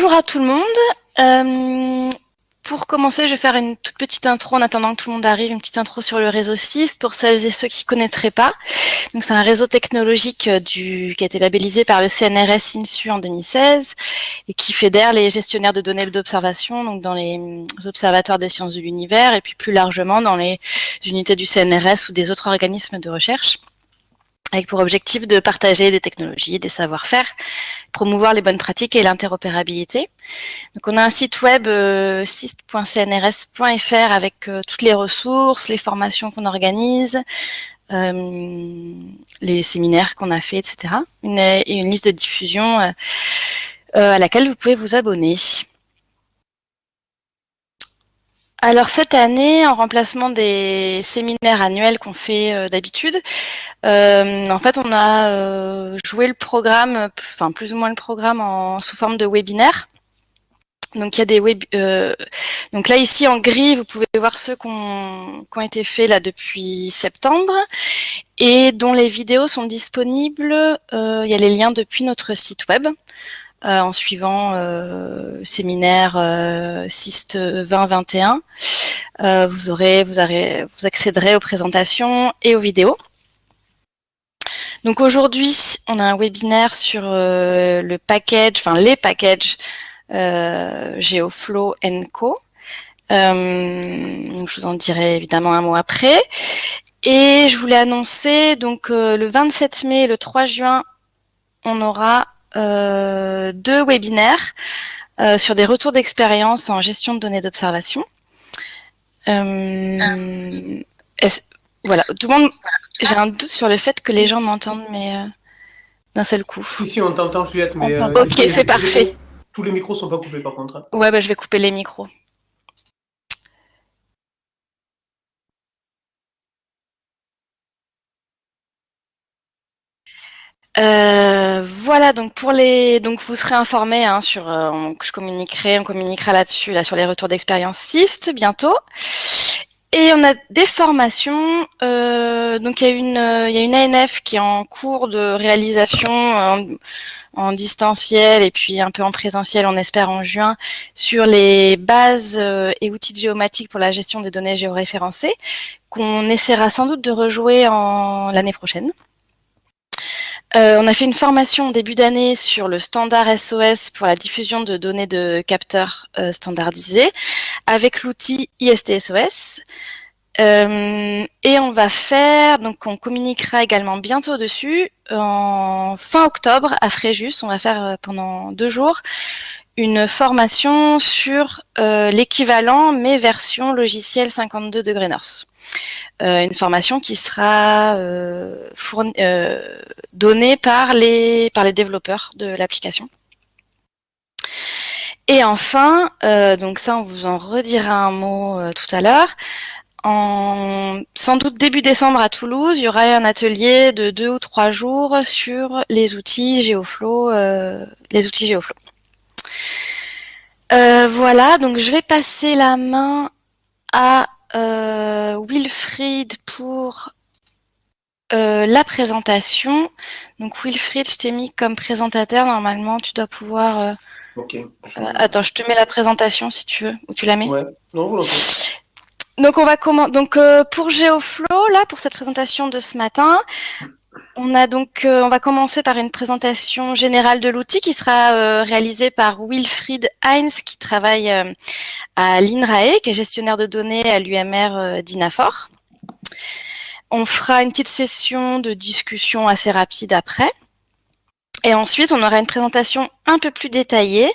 bonjour à tout le monde. Euh, pour commencer, je vais faire une toute petite intro en attendant que tout le monde arrive, une petite intro sur le réseau CIST pour celles et ceux qui ne connaîtraient pas. Donc c'est un réseau technologique euh, du, qui a été labellisé par le CNRS INSU en 2016 et qui fédère les gestionnaires de données d'observation donc dans les hum, observatoires des sciences de l'univers et puis plus largement dans les unités du CNRS ou des autres organismes de recherche avec pour objectif de partager des technologies, des savoir-faire, promouvoir les bonnes pratiques et l'interopérabilité. Donc on a un site web euh, avec euh, toutes les ressources, les formations qu'on organise, euh, les séminaires qu'on a fait, etc. Une, et une liste de diffusion euh, euh, à laquelle vous pouvez vous abonner. Alors cette année, en remplacement des séminaires annuels qu'on fait euh, d'habitude, euh, en fait on a euh, joué le programme, enfin plus ou moins le programme en, sous forme de webinaire. Donc il y a des web, là ici en gris vous pouvez voir ceux qui ont, qui ont été faits là depuis septembre et dont les vidéos sont disponibles. il y a les liens depuis notre site web. Euh, en suivant euh, séminaire euh, SIST 2021. Euh, vous aurez, vous accéderez aux présentations et aux vidéos. Donc aujourd'hui, on a un webinaire sur le package, enfin les packages GeoFlow Co. je vous en dirai évidemment un mot après. Et je voulais annoncer, donc le 27 mai et le 3 juin, on aura euh, deux webinaires euh, sur des retours d'expérience en gestion de données d'observation. Euh, voilà, tout le monde. J'ai un doute sur le fait que les gens m'entendent, mais d'un seul coup. Si, on t'entend, Juliette, mais. ok, c'est parfait. Tous les micros sont pas coupés, par contre. Hein. Ouais, bah, je vais couper les micros. Euh, voilà donc pour les donc vous serez informés hein, sur euh, je communiquerai on communiquera là-dessus là sur les retours d'expérience CIST bientôt et on a des formations euh, donc il y a une il y a une ANF qui est en cours de réalisation en, en, distanciel et puis un peu en présentiel on espère en juin sur les bases et outils géomatiques pour la gestion des données géoréférencées qu'on essaiera sans doute de rejouer en l'année prochaine. Euh, on a fait une formation au début d'année sur le standard SOS pour la diffusion de données de capteurs euh, standardisés avec l'outil ISTSOS. Euh, et on va faire, donc on communiquera également bientôt dessus, en fin octobre à Fréjus, on va faire pendant deux jours une formation sur l'équivalent mais version logiciel 52 degrés North. Euh, une formation qui sera euh, euh, donnée par les, par les développeurs de l'application. Et enfin, donc ça on vous en redira un mot tout à l'heure, en sans doute début décembre à Toulouse, il y aura un atelier de deux ou trois jours sur les outils GeoFlow, les outils GeoFlow. voilà, donc je vais passer la main à euh, Wilfried pour euh, la présentation. Donc Wilfried, je t'ai mis comme présentateur. Normalement, tu dois pouvoir... Euh, ok. attends, je te mets la présentation si tu veux. Ou tu la mets? Ouais, non, donc on va comment donc pour GeoFlow là pour cette présentation de ce matin, on a donc on va commencer par une présentation générale de l'outil qui sera réalisée par Wilfried Heinz qui travaille à l'INRAE, qui est gestionnaire de données à l'UMR euh, d'INAFOR. On fera une petite session de discussion assez rapide après. Et ensuite, on aura une présentation un peu plus détaillée,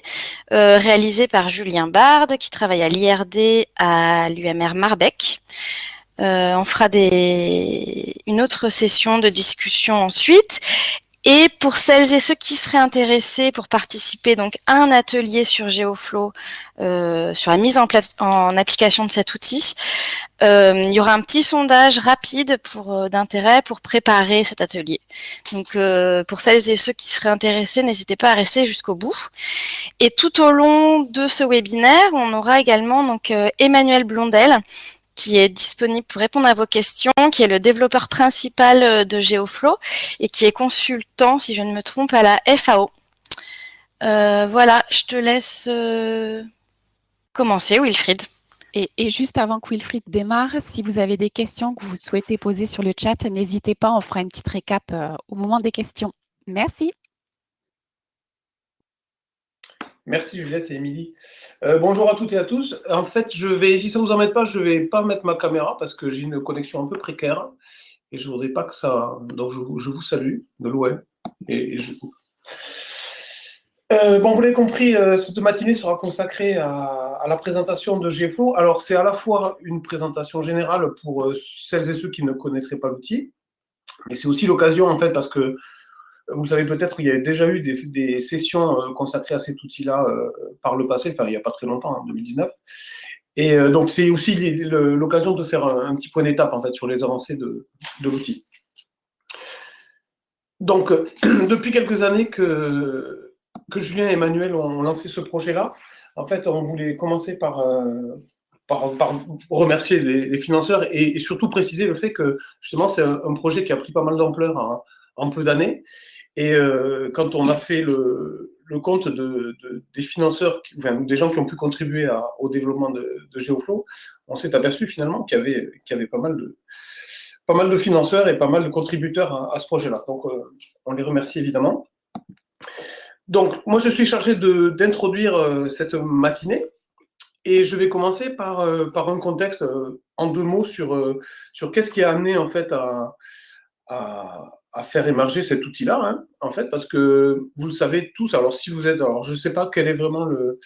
euh, réalisée par Julien Bard, qui travaille à l'IRD à l'UMR Marbec. Euh, on fera des... une autre session de discussion ensuite. Et pour celles et ceux qui seraient intéressés pour participer donc à un atelier sur GeoFlow, euh, sur la mise en, place, en application de cet outil, euh, il y aura un petit sondage rapide pour d'intérêt pour préparer cet atelier. Donc euh, pour celles et ceux qui seraient intéressés, n'hésitez pas à rester jusqu'au bout. Et tout au long de ce webinaire, on aura également donc Emmanuel Blondel qui est disponible pour répondre à vos questions, qui est le développeur principal euh, de GeoFlow et qui est consultant, si je ne me trompe, à la FAO. voilà, je te laisse commencer, Wilfried. Et, juste avant que Wilfried démarre, si vous avez des questions que vous souhaitez poser sur le chat, n'hésitez pas, on fera une petite récap au moment des questions. Merci. Merci Juliette et Émilie. Euh, bonjour à toutes et à tous. En fait, je vais, si ça ne vous embête pas, je ne vais pas mettre ma caméra parce que j'ai une connexion un peu précaire et je ne voudrais pas que ça. Donc, je, vous salue de loin. Et, euh, bon, vous l'avez compris, euh, cette matinée sera consacrée à, la présentation de GFO. Alors, c'est à la fois une présentation générale pour celles et ceux qui ne connaîtraient pas l'outil, mais c'est aussi l'occasion, en fait, parce que vous savez peut-être, il y a déjà eu des, sessions euh, consacrées à cet outil-là euh, par le passé, enfin il n'y a pas très longtemps, en 2019. Et euh, donc c'est aussi l'occasion de faire un, petit point d'étape en fait sur les avancées de, l'outil. Donc depuis quelques années que, Julien et Emmanuel ont lancé ce projet-là, en fait on voulait commencer par, par, remercier les, financeurs et, surtout préciser le fait que justement c'est un, projet qui a pris pas mal d'ampleur en peu d'années et euh, quand on a fait le, le compte de, de, des financeurs, enfin, des gens qui ont pu contribuer à, au développement de, de GeoFlow, on s'est aperçu finalement qu'il y avait, qu'il y avait pas, mal de, pas mal de financeurs et pas mal de contributeurs à, ce projet-là. Donc, euh, on les remercie évidemment. Donc, moi, je suis chargé d'introduire euh, cette matinée. Et je vais commencer par, par un contexte en deux mots sur, sur qu'est-ce qui a amené en fait à, à, à faire émerger cet outil-là, hein, en fait, parce que vous le savez tous. Alors, si vous êtes, alors je ne sais pas quel est vraiment le,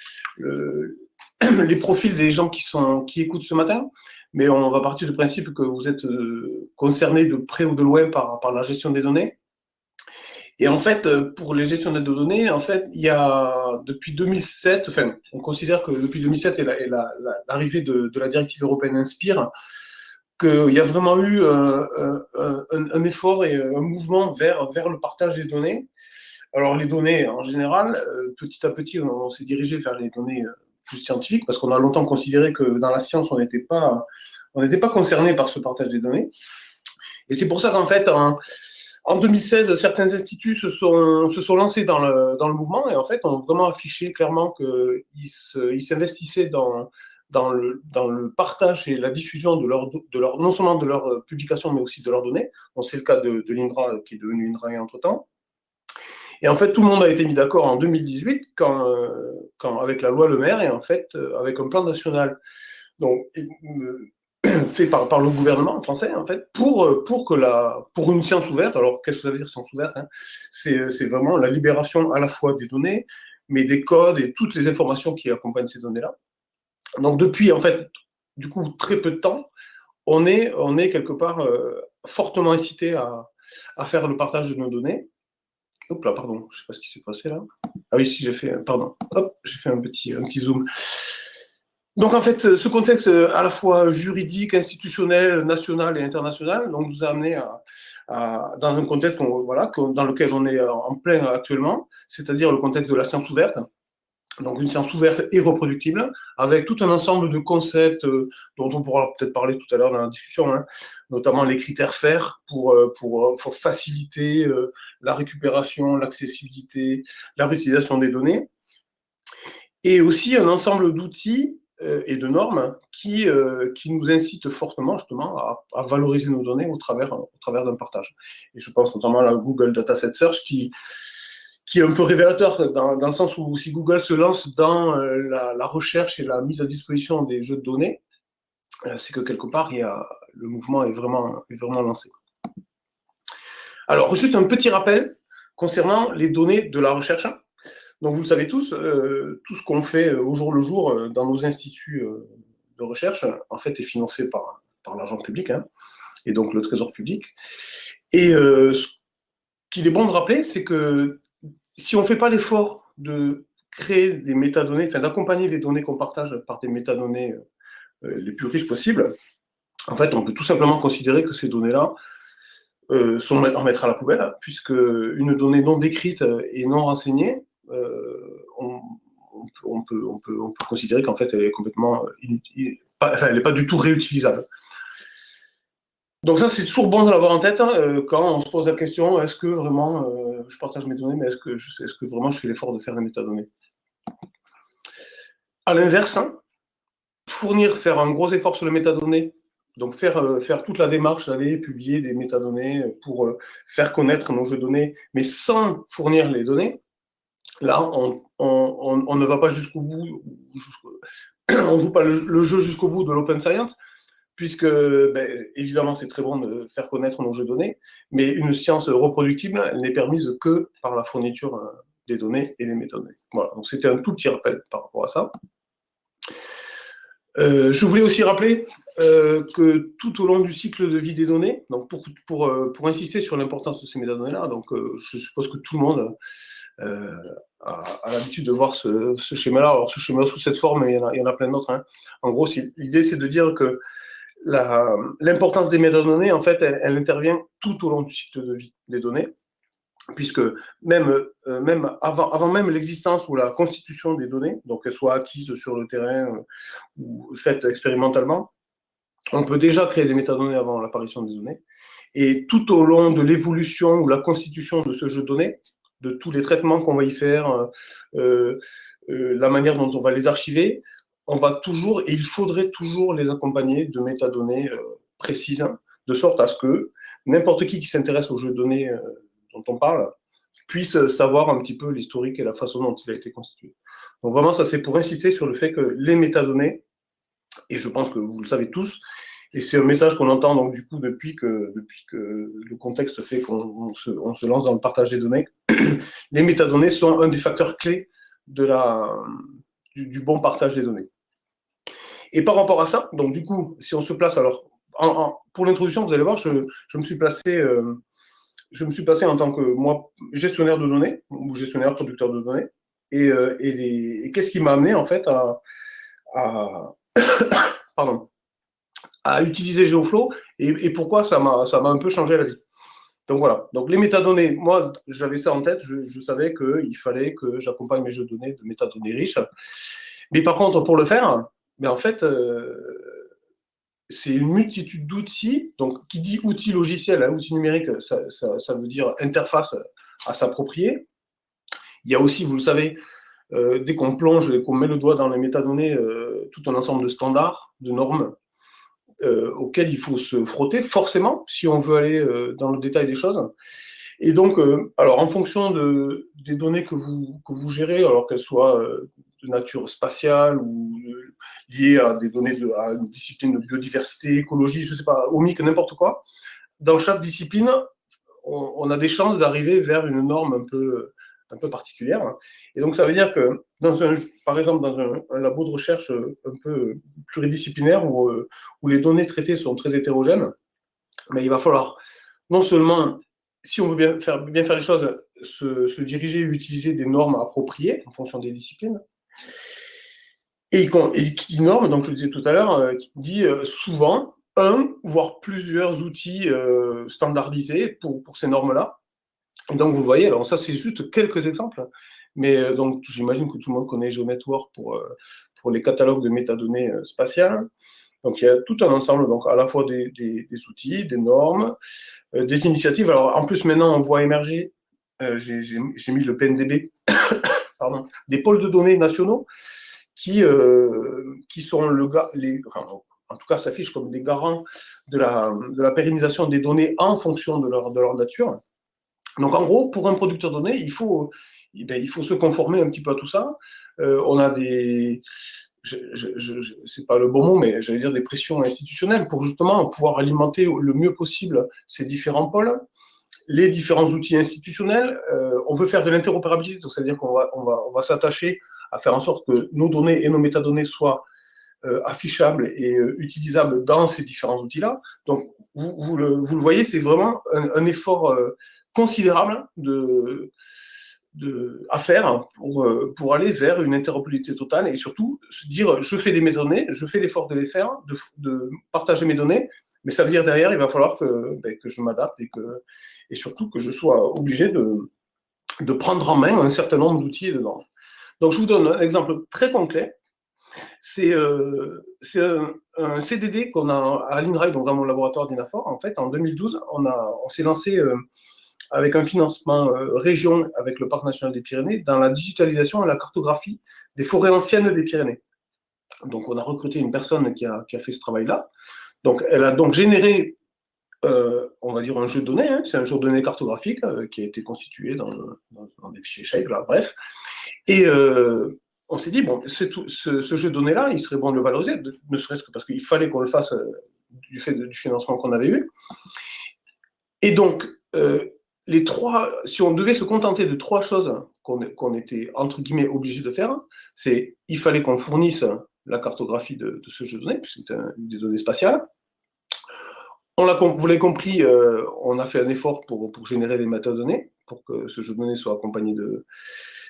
les profils des gens qui sont qui écoutent ce matin, mais on va partir du principe que vous êtes euh, concernés de près ou de loin par, par la gestion des données. Et en fait, pour les gestionnaires de données, en fait, il y a depuis 2007, enfin, on considère que depuis 2007 et l'arrivée de, de, la directive européenne Inspire, qu'il y a vraiment eu euh, euh, un, effort et un mouvement vers, vers le partage des données. Alors les données, en général, euh, petit à petit, on, s'est dirigé vers les données plus scientifiques, parce qu'on a longtemps considéré que dans la science, on n'était pas, pas concerné par ce partage des données. Et c'est pour ça qu'en fait, en, en, 2016, certains instituts se sont, se sont lancés dans le, dans le mouvement et en fait ont vraiment affiché clairement qu'ils s'investissaient dans, dans le, dans le partage et la diffusion de leur, de leur, non seulement de leurs euh, publications, mais aussi de leurs données. c'est le cas de, l'INDRA, qui est devenu INDRA entre-temps. Et en fait, tout le monde a été mis d'accord en 2018, quand, euh, quand, avec la loi Le Maire, et en fait, euh, avec un plan national donc, fait par, par le gouvernement français, en fait, pour, pour, que la, pour une science ouverte. Alors, qu'est-ce que ça veut dire science ouverte hein? C'est vraiment la libération à la fois des données, mais des codes et toutes les informations qui accompagnent ces données-là. Donc depuis, en fait, du coup, très peu de temps, on est, on est quelque part euh, fortement incité à, faire le partage de nos données. Hop là, pardon, je ne sais pas ce qui s'est passé là. Ah oui, si, j'ai fait, pardon, hop, j'ai fait un petit, un zoom. Donc en fait, ce contexte à la fois juridique, institutionnel, national et international, donc nous a amené à dans un contexte voilà, dans lequel on est en plein actuellement, c'est-à-dire le contexte de la science ouverte, donc une science ouverte et reproductible, avec tout un ensemble de concepts euh, dont on pourra peut-être parler tout à l'heure dans la discussion, hein, notamment les critères FAIR pour, euh, pour, pour faciliter euh, la récupération, l'accessibilité, la réutilisation des données, et aussi un ensemble d'outils et de normes qui, qui nous incitent fortement justement à, à, valoriser nos données au travers, au travers d'un partage. Et je pense notamment à la Google Dataset Search qui, qui est un peu révélateur dans, le sens où si Google se lance dans euh, la, la, recherche et la mise à disposition des jeux de données, euh, c'est que quelque part, il y a, le mouvement est vraiment, est vraiment lancé. Alors, juste un petit rappel concernant les données de la recherche. Donc, vous le savez tous, euh, tout ce qu'on fait au jour le jour dans nos instituts de recherche, en fait, est financé par, par l'argent public, hein, et donc le trésor public. Et ce qu'il est bon de rappeler, c'est que si on ne fait pas l'effort de créer des métadonnées, enfin d'accompagner les données qu'on partage par des métadonnées euh, les plus riches possibles, en fait, on peut tout simplement considérer que ces données-là euh, sont à mettre à la poubelle, puisque une donnée non décrite et non renseignée, euh, on, peut, considérer qu'en fait, elle est complètement elle n'est pas du tout réutilisable. Donc ça, c'est toujours bon de l'avoir en tête hein, quand on se pose la question, est-ce que vraiment je partage mes données, mais est-ce que, vraiment je fais l'effort de faire les métadonnées À l'inverse, hein, fournir, faire un gros effort sur les métadonnées, donc faire, euh, toute la démarche d'aller publier des métadonnées pour euh, faire connaître nos jeux de données, mais sans fournir les données, là, on, ne va pas jusqu'au bout, on ne joue pas le, jeu jusqu'au bout de l'open science, puisque ben, évidemment c'est très bon de faire connaître nos jeux de données, mais une science reproductible, elle n'est permise que par la fourniture euh, des données et les métadonnées. Voilà, donc c'était un tout petit rappel par rapport à ça. Euh, je voulais aussi rappeler euh, que tout au long du cycle de vie des données, donc pour, pour, pour insister sur l'importance de ces métadonnées-là, donc je suppose que tout le monde a, l'habitude de voir ce, schéma-là. Alors ce schéma sous cette forme, il y en a, il y en a plein d'autres. Hein. En gros, l'idée c'est de dire que l'importance des métadonnées, en fait, elle, intervient tout au long du cycle de vie des données puisque même, euh, avant même l'existence ou la constitution des données, donc qu'elles soient acquises sur le terrain euh, ou faites expérimentalement, on peut déjà créer des métadonnées avant l'apparition des données. Et tout au long de l'évolution ou la constitution de ce jeu de données, de tous les traitements qu'on va y faire, euh, la manière dont on va les archiver, on va toujours, et il faudrait toujours les accompagner de métadonnées précises, de sorte à ce que n'importe qui qui s'intéresse aux jeux de données dont on parle, puisse savoir un petit peu l'historique et la façon dont il a été constitué. Donc vraiment, ça c'est pour insister sur le fait que les métadonnées, et je pense que vous le savez tous, et c'est un message qu'on entend donc du coup depuis que, depuis que le contexte fait qu'on se, se, lance dans le partage des données, les métadonnées sont un des facteurs clés de la, du, bon partage des données. Et par rapport à ça, donc du coup, si on se place, alors pour l'introduction, vous allez voir, je, me suis placé euh, je me suis passé en tant que moi gestionnaire de données ou gestionnaire producteur de données. Et, euh, et, qu'est-ce qui m'a amené en fait à, pardon, à utiliser GeoFlow et, pourquoi ça m'a un peu changé la vie. Donc voilà, donc les métadonnées, moi j'avais ça en tête, je, savais qu'il fallait que j'accompagne mes jeux de données de métadonnées riches. Mais par contre, pour le faire, mais en fait, euh, c'est une multitude d'outils. Donc, qui dit outil logiciel, hein, outil numérique, ça, veut dire interface à s'approprier. Il y a aussi, vous le savez, euh, dès qu'on plonge et qu'on met le doigt dans les métadonnées, euh, tout un ensemble de standards, de normes, auxquels il faut se frotter, forcément, si on veut aller dans le détail des choses. Et donc, alors en fonction de, des données que vous gérez, alors qu'elles soient de nature spatiale ou liées à des données de à une discipline de biodiversité, écologie, je sais pas, OMIC, n'importe quoi, dans chaque discipline, on, a des chances d'arriver vers une norme un peu, un peu particulière. Et donc, ça veut dire que, dans un, par exemple, dans un, labo de recherche un peu pluridisciplinaire où, où les données traitées sont très hétérogènes, mais il va falloir non seulement si on veut bien faire, bien faire les choses, se, se, diriger et utiliser des normes appropriées en fonction des disciplines, et, qui norme, donc je le disais tout à l'heure, euh, qui dit euh, souvent un, voire plusieurs outils euh, standardisés pour, ces normes-là. Et donc vous voyez, alors ça c'est juste quelques exemples, mais donc j'imagine que tout le monde connaît GeoNetwork pour, pour les catalogues de métadonnées spatiales. Donc il y a tout un ensemble, donc à la fois des, des, outils, des normes, des initiatives. Alors en plus maintenant on voit émerger, j'ai mis le PNDB des pôles de données nationaux qui, euh, qui sont le, les, en tout cas s'affichent comme des garants de la, de la, pérennisation des données en fonction de leur, de leur nature. Donc en gros, pour un producteur de données, il faut, eh ben, il faut se conformer un petit peu à tout ça. Euh, on a des, c'est pas le bon mot, mais j'allais dire des pressions institutionnelles pour justement pouvoir alimenter le mieux possible ces différents pôles les différents outils institutionnels. Euh, on veut faire de l'interopérabilité, c'est-à-dire qu'on va, on va, s'attacher à faire en sorte que nos données et nos métadonnées soient euh, affichables et euh, utilisables dans ces différents outils-là. Donc, vous, le, voyez, c'est vraiment un, effort considérable à faire pour, aller vers une interopérabilité totale et surtout se dire, je fais des métadonnées, je fais l'effort de les faire, de partager mes données, mais ça veut dire derrière, il va falloir que, ben, que je m'adapte et, et surtout que je sois obligé de, de prendre en main un certain nombre d'outils dedans. Donc, je vous donne un exemple très concret. C'est euh, un, CDD qu'on a à l'INRAE, donc dans mon laboratoire d'INAFOR. En fait, en 2012, on, on s'est lancé euh, avec un financement région avec le Parc national des Pyrénées dans la digitalisation et la cartographie des forêts anciennes des Pyrénées. Donc, on a recruté une personne qui a, fait ce travail-là. Donc, elle a donc généré, euh, on va dire, un jeu de données. Hein. C'est un jeu de données cartographique euh, qui a été constitué dans, des fichiers Shape, bref. Et euh, on s'est dit, bon, ce, jeu de données-là, il serait bon de le valoriser, ne serait-ce que parce qu'il fallait qu'on le fasse du fait du financement qu'on avait eu. Et donc, les trois, si on devait se contenter de trois choses qu'on était, entre guillemets, obligé de faire, c'est il fallait qu'on fournisse la cartographie de, ce jeu de données, puisque c'est des données spatiales. On vous l'avez compris, euh, on a fait un effort pour, générer des métadonnées, pour que ce jeu de données soit accompagné de,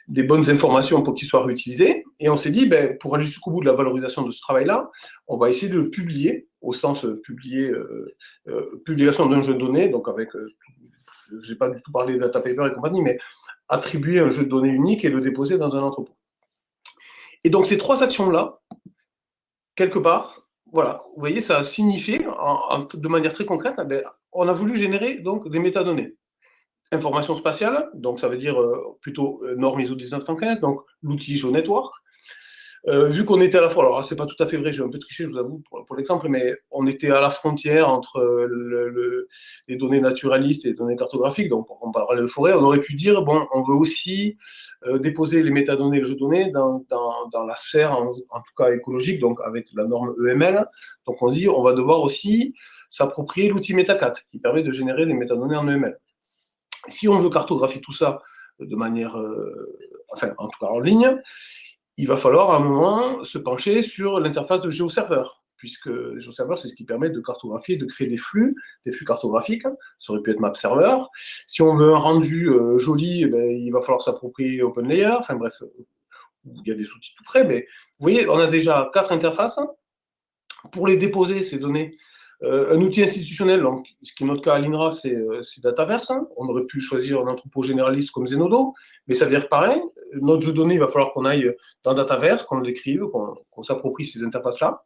des bonnes informations pour qu'il soit réutilisé. Et on s'est dit, ben, pour aller jusqu'au bout de la valorisation de ce travail-là, on va essayer de le publier, au sens publier, euh, euh, publication d'un jeu de données, donc avec, je n'ai pas du tout parlé de data paper et compagnie, mais attribuer un jeu de données unique et le déposer dans un entrepôt. Et donc ces trois actions-là, quelque part, voilà, vous voyez, ça a signifié, de manière très concrète, eh on a voulu générer donc des métadonnées. Information spatiale, donc ça veut dire euh, plutôt euh, norme ISO 1915, donc l'outil GeoNetwork, euh, vu qu'on était à la fois, alors c'est pas tout à fait vrai, j'ai un peu triché, je vous avoue, pour, l'exemple, mais on était à la frontière entre le, les données naturalistes et les données cartographiques, donc on parlait de forêt, on aurait pu dire, bon, on veut aussi euh, déposer les métadonnées et les de données dans, la serre, en, tout cas écologique, donc avec la norme EML, donc on dit, on va devoir aussi s'approprier l'outil MetaCat, qui permet de générer des métadonnées en EML. Si on veut cartographier tout ça de manière, euh, enfin, en tout cas en ligne, il va falloir à un moment se pencher sur l'interface de GeoServer, puisque GeoServer, c'est ce qui permet de cartographier, de créer des flux, des flux cartographiques. Ça aurait pu être MapServer. Si on veut un rendu euh, joli, eh ben, il va falloir s'approprier OpenLayer. Enfin bref, il y a des outils tout près, mais vous voyez, on a déjà quatre interfaces. Pour les déposer, ces données, euh, un outil institutionnel, donc, ce qui est notre cas à l'INRA, c'est euh, Dataverse. Hein. On aurait pu choisir un entrepôt généraliste comme Zenodo, mais ça veut dire pareil. Notre jeu de données, il va falloir qu'on aille dans Dataverse, qu'on l'écrive, qu'on s'approprie ces interfaces-là.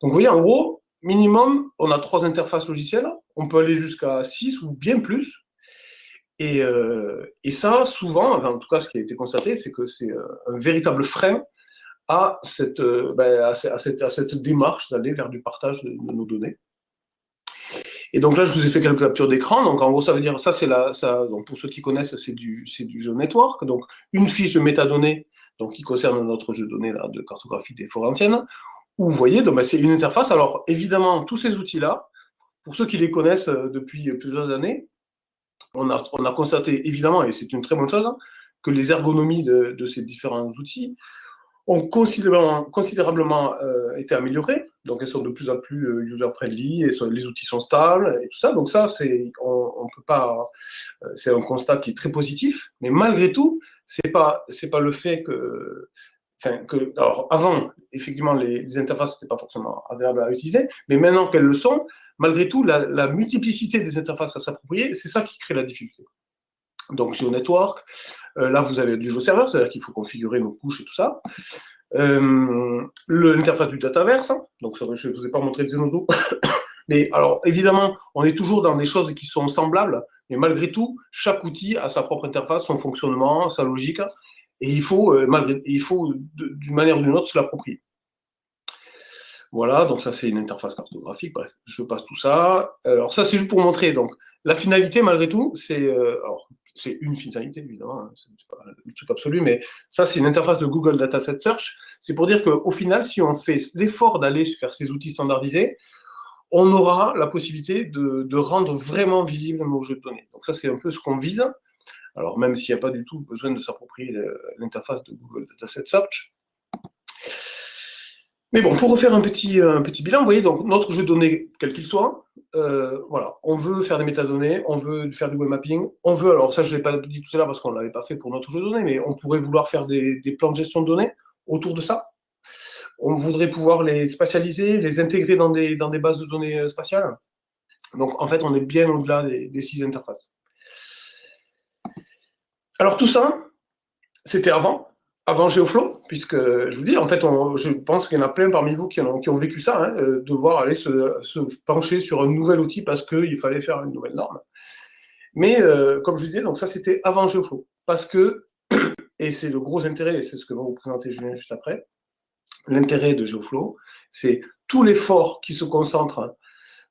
Donc vous voyez, en gros, minimum, on a trois interfaces logicielles. On peut aller jusqu'à six ou bien plus. Et, euh, ça, souvent, en tout cas, ce qui a été constaté, c'est que c'est un véritable frein à cette, ben, à cette, à cette démarche d'aller vers du partage de nos données. Et donc là, je vous ai fait quelques captures d'écran. Donc en gros, ça veut dire, ça c'est la, ça, donc pour ceux qui connaissent, c'est du, c'est du jeu network. Donc une fiche de métadonnées, donc qui concerne notre jeu de données là, de cartographie des forêts anciennes. Où vous voyez, donc, ben, c'est une interface. Alors évidemment, tous ces outils-là, pour ceux qui les connaissent euh, depuis plusieurs années, on a, on a constaté évidemment, et c'est une très bonne chose, hein, que les ergonomies de, de ces différents outils ont considérablement, considérablement euh, été améliorées. Donc, elles sont de plus en plus euh, user-friendly, et les outils sont stables, et tout ça. Donc, ça, c'est, on, peut pas, euh, c'est un constat qui est très positif. Mais malgré tout, c'est pas, c'est pas le fait que, alors, avant, effectivement, les, interfaces n'étaient pas forcément agréables à utiliser, mais maintenant qu'elles le sont, malgré tout, la, multiplicité des interfaces à s'approprier, c'est ça qui crée la difficulté. Donc, GeoNetwork, euh, là, vous avez du GeoServer, c'est-à-dire qu'il faut configurer nos couches et tout ça. Euh, l'interface du Dataverse, hein. donc je ne vous ai pas montré de Zenodo. mais alors, évidemment, on est toujours dans des choses qui sont semblables, mais malgré tout, chaque outil a sa propre interface, son fonctionnement, sa logique, et il faut, euh, faut d'une manière ou d'une autre, se l'approprier. Voilà, donc ça c'est une interface cartographique, bref, je passe tout ça. Alors ça c'est juste pour montrer, donc la finalité malgré tout, c'est, c'est une finalité, évidemment, hein, c'est pas le truc absolu, mais ça, c'est une interface de Google Dataset Search. C'est pour dire qu'au final, si on fait l'effort d'aller faire ces outils standardisés, on aura la possibilité de, rendre vraiment visible nos jeux de données. Donc ça, c'est un peu ce qu'on vise. Alors, même s'il n'y a pas du tout besoin de s'approprier l'interface de Google Dataset Search, mais bon, pour refaire un petit, un petit bilan, vous voyez, donc notre jeu de données, quel qu'il soit, euh, voilà, on veut faire des métadonnées, on veut faire du web mapping, on veut, alors ça je ne l'ai pas dit tout à l'heure parce qu'on ne l'avait pas fait pour notre jeu de données, mais on pourrait vouloir faire des, plans de gestion de données autour de ça. On voudrait pouvoir les spatialiser, les intégrer dans des, dans des bases de données euh, spatiales. Donc en fait, on est bien au-delà des, des six interfaces. Alors tout ça, c'était avant avant GeoFlow, puisque je vous dis, en fait, je pense qu'il y en a plein parmi vous qui ont, vécu ça, hein, euh, devoir aller se, pencher sur un nouvel outil parce qu'il fallait faire une nouvelle norme. Mais euh, comme je disais, donc ça c'était avant GeoFlow. Parce que, et c'est le gros intérêt, et c'est ce que va vous présenter Julien juste après, l'intérêt de GeoFlow, c'est tout l'effort qui se concentre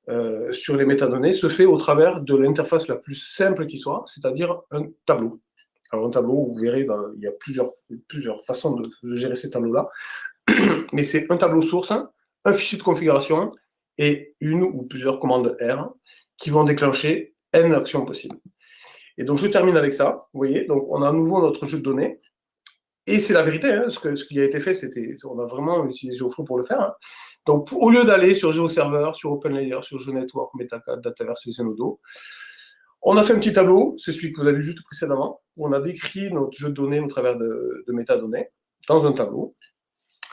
euh, sur les métadonnées se fait au travers de l'interface la plus simple qui soit, c'est-à-dire un tableau. Alors un tableau, vous verrez, il y a plusieurs, plusieurs façons de, gérer ces tableaux-là, mais c'est un tableau source, un fichier de configuration et une ou plusieurs commandes R qui vont déclencher N actions possibles. Et donc, je termine avec ça. Vous voyez, donc on a à nouveau notre jeu de données. Et c'est la vérité, hein, ce, qui a été fait, c'était, on a vraiment utilisé GeoFlow pour le faire. Hein. Donc, au lieu d'aller sur GeoServer, sur OpenLayer, sur GeoNetwork, Metacad, Dataverse et Zenodo, on a fait un petit tableau, c'est celui que vous avez vu juste précédemment, où on a décrit notre jeu de données au travers de, de métadonnées dans un tableau.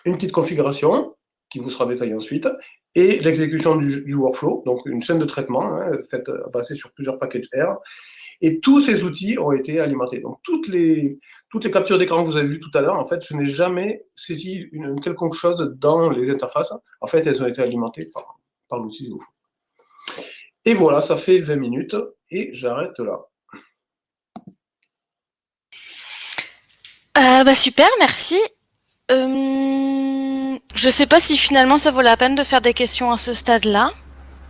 Une petite configuration, qui vous sera détaillée ensuite, et l'exécution du, workflow, donc une chaîne de traitement hein, basée sur plusieurs packages R. Et tous ces outils ont été alimentés. Donc toutes les, captures d'écran que vous avez vues tout à l'heure, en fait, je n'ai jamais saisi une, chose dans les interfaces. En fait, elles ont été alimentées par, par l'outil Et voilà, ça fait 20 minutes et j'arrête là. Euh, bah super, merci. Euh, je sais pas si finalement ça vaut la peine de faire des questions à ce stade-là.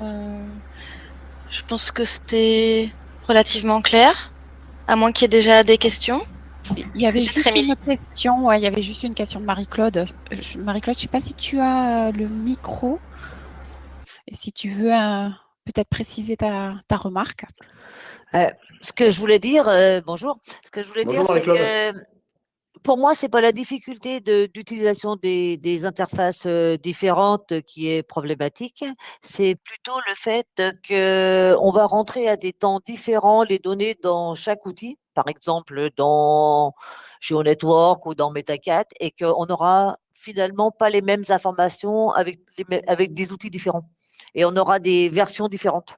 Euh, je pense que c'est relativement clair, à moins qu'il y ait déjà des questions. Il y avait juste une question, ouais, il y avait juste une question de Marie-Claude. Marie-Claude, je sais pas si tu as le micro et si tu veux euh, peut-être préciser ta, ta remarque. Euh, ce que je voulais dire, euh, bonjour, ce que je voulais bonjour, dire, c'est que pour moi, c'est pas la difficulté d'utilisation des, des, interfaces euh, différentes qui est problématique, c'est plutôt le fait que on va rentrer à des temps différents les données dans chaque outil, par exemple dans GeoNetwork ou dans Metacat, et qu'on n'aura finalement pas les mêmes informations avec, les, avec des outils différents. Et on aura des versions différentes.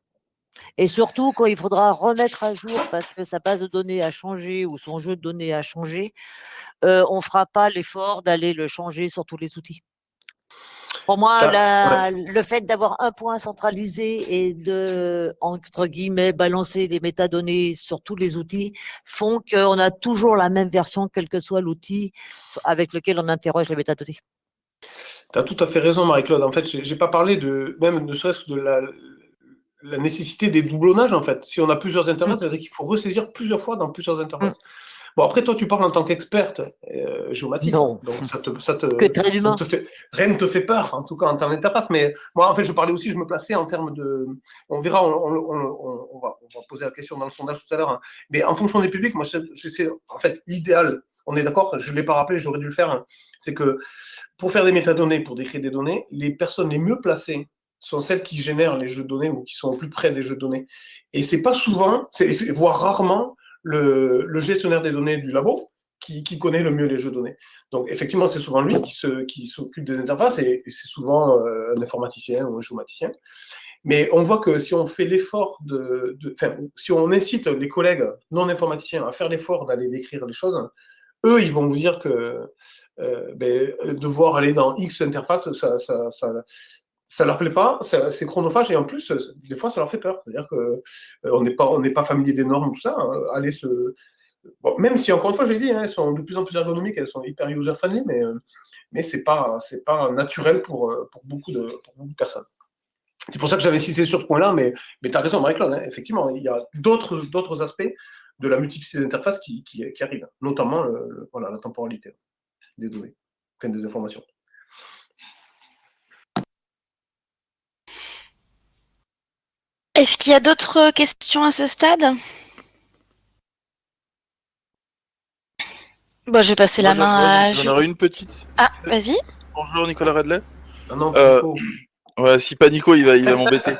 Et surtout, quand il faudra remettre à jour parce que sa base de données a changé ou son jeu de données a changé, euh, on ne fera pas l'effort d'aller le changer sur tous les outils. Pour moi, la, ouais. le fait d'avoir un point centralisé et de, entre guillemets, balancer les métadonnées sur tous les outils font qu'on a toujours la même version, quel que soit l'outil avec lequel on interroge les métadonnées. Tu as tout à fait raison, Marie-Claude. En fait, je n'ai pas parlé de, même ne serait-ce que de la, la nécessité des doublonnages, en fait. Si on a plusieurs interfaces, mmh. c'est-à-dire qu'il faut ressaisir plusieurs fois dans plusieurs interfaces. Mmh. Bon, après, toi, tu parles en tant qu'experte euh, géomatique. Non. Donc, ça te, ça te, que très ça te fait, rien ne te fait peur, en tout cas en termes d'interface. Mais moi, en fait, je parlais aussi, je me plaçais en termes de. On verra, on, on, on, on va, va, poser la question dans le sondage tout à l'heure. Hein. Mais en fonction des publics, moi, j'essaie. En fait, l'idéal, on est d'accord, je ne l'ai pas rappelé, j'aurais dû le faire, hein, c'est que pour faire des métadonnées, pour décrire des données, les personnes les mieux placées sont celles qui génèrent les jeux de données ou qui sont au plus près des jeux de données. Et c'est pas souvent, voire rarement, le, gestionnaire des données du labo qui, connaît le mieux les jeux de données. Donc effectivement, c'est souvent lui qui s'occupe des interfaces et, c'est souvent euh, un informaticien ou un géomaticien. Mais on voit que si on fait l'effort de, de si on incite les collègues non informaticiens à faire l'effort d'aller décrire les choses, eux, ils vont vous dire que euh, ben, devoir aller dans X interface, ça, ça, ça, ça leur plaît pas, c'est chronophage et en plus, des fois, ça leur fait peur. C'est-à-dire qu'on euh, n'est pas, on n'est pas familier des normes, tout ça. Hein, aller se, même si encore une fois, j'ai dit, hein, elles sont de plus en plus ergonomiques, elles sont hyper user friendly, mais euh, mais c'est pas, c'est pas naturel pour pour beaucoup de, personnes. C'est pour ça que j'avais cité sur ce point-là, mais mais as raison, Marie-Claude. Hein, effectivement, il y a d'autres aspects de la multiplicité d'interfaces qui, qui, qui, arrivent, notamment le, voilà, la temporalité des données, enfin, des informations. Est-ce qu'il y a d'autres questions à ce stade? Bon, je vais passer la main à... J'en aurais une petite. Ah, vas-y. Bonjour Nicolas Redley. Ah non, euh, ouais, si pas Nico, il va, il va m'embêter.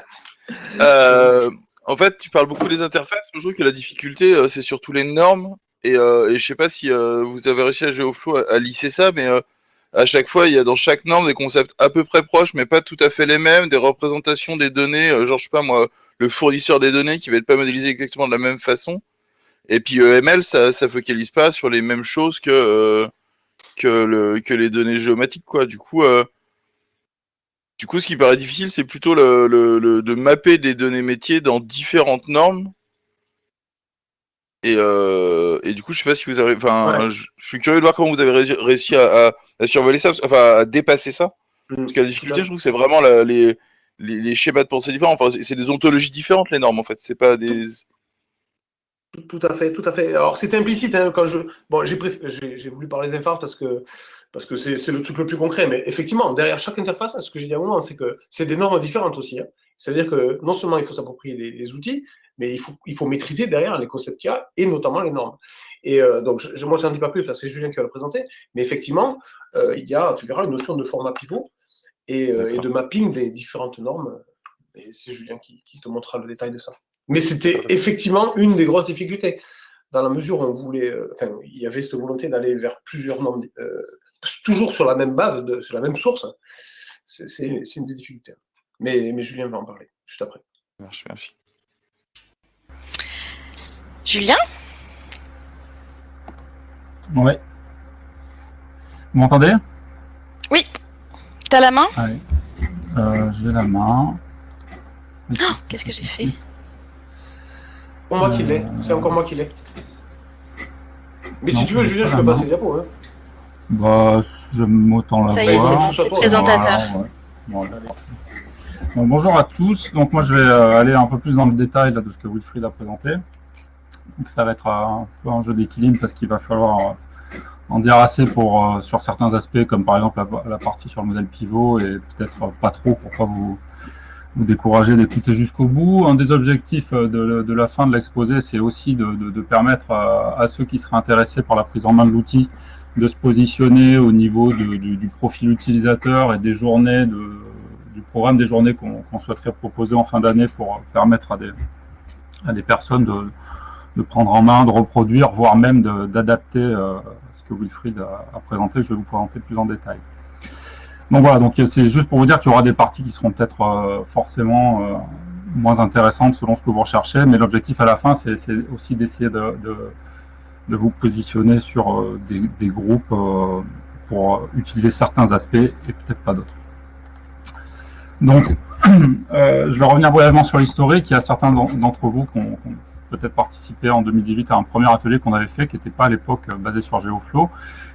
euh, en fait, tu parles beaucoup des interfaces. Je trouve que la difficulté, euh, c'est surtout les normes. Et, euh, et je sais pas si euh, vous avez réussi à GeoFlow à, lisser ça, mais à chaque fois, il y a dans chaque norme des concepts à peu près proches, mais pas tout à fait les mêmes, des représentations des données, euh, genre, je sais pas moi, le fournisseur des données qui va être pas modélisé exactement de la même façon. Et puis EML, ça, focalise pas sur les mêmes choses que, euh, que, le, que les données géomatiques, quoi. Du coup, euh, du coup, ce qui paraît difficile, c'est plutôt le, le, le, de mapper des données métiers dans différentes normes Et, et, du coup, je sais pas si vous avez. Enfin, je, suis curieux de voir comment vous avez réussi à, à, survoler ça, enfin à dépasser ça. Mmh, Parce que la difficulté, je trouve que c'est vraiment les, les, schémas de pensée différents. Enfin, c'est des ontologies différentes, les normes, en fait. C'est pas des. Tout à fait, tout à fait. Alors, c'est implicite hein, quand je. Bon, j'ai voulu parler des interfaces parce que parce que c'est le truc le plus concret. Mais effectivement, derrière chaque interface, ce que j'ai dit à un moment, c'est que c'est des normes différentes aussi. Hein. C'est-à-dire que non seulement il faut s'approprier les, outils, mais il faut, il faut maîtriser derrière les concepts qu'il y a et notamment les normes. Et euh, donc, je, moi, je n'en dis pas plus parce que c'est Julien qui va le présenter. Mais effectivement, euh, il y a, tu verras, une notion de format pivot euh, et, de mapping des différentes normes. Et c'est Julien qui, te montrera le détail de ça. Mais c'était effectivement une des grosses difficultés, dans la mesure où on voulait, euh, enfin, il y avait cette volonté d'aller vers plusieurs normes, euh, toujours sur la même base, de, sur la même source. C'est une des difficultés. Mais, mais Julien va en parler juste après. Merci. merci. Julien? Ouais. Vous m'entendez? Oui. T'as la main? Allez. Euh, j'ai la main. Oh, Qu'est-ce que j'ai fait? Pour moi qui l'ai. C'est encore moi qui l'ai. Mais si tu veux, Julien, je peux passer les diapos. Hein. Bah, la Ça y est, c'est présentateur. bonjour à tous. Donc moi, je vais euh, aller un peu plus dans le détail là, de ce que Wilfried a présenté. Donc ça va être un peu un jeu d'équilibre parce qu'il va falloir euh, en dire assez pour, euh, sur certains aspects, comme par exemple la, partie sur le modèle pivot, et peut-être pas trop pour pas vous, vous décourager d'écouter jusqu'au bout. Un des objectifs de, la fin de l'exposé, c'est aussi de, permettre à, ceux qui seraient intéressés par la prise en main de l'outil de se positionner au niveau du, profil utilisateur et des journées, du programme des journées qu'on souhaiterait proposer en fin d'année pour permettre à des, à des personnes de, prendre en main, de reproduire, voire même d'adapter euh, Wilfried a, présenté, je vais vous présenter plus en détail. Donc voilà, donc c'est juste pour vous dire qu'il y aura des parties qui seront peut-être euh, forcément euh, moins intéressantes selon ce que vous recherchez, mais l'objectif à la fin, c'est aussi d'essayer de, de, vous positionner sur euh, des, groupes pour utiliser certains aspects et peut-être pas d'autres. Donc, je vais revenir brièvement sur l'historique. Il y a certains d'entre vous qui ont, peut-être participé en 2018 à un premier atelier qu'on avait fait, qui n'était pas à l'époque euh, basé sur Geoflow,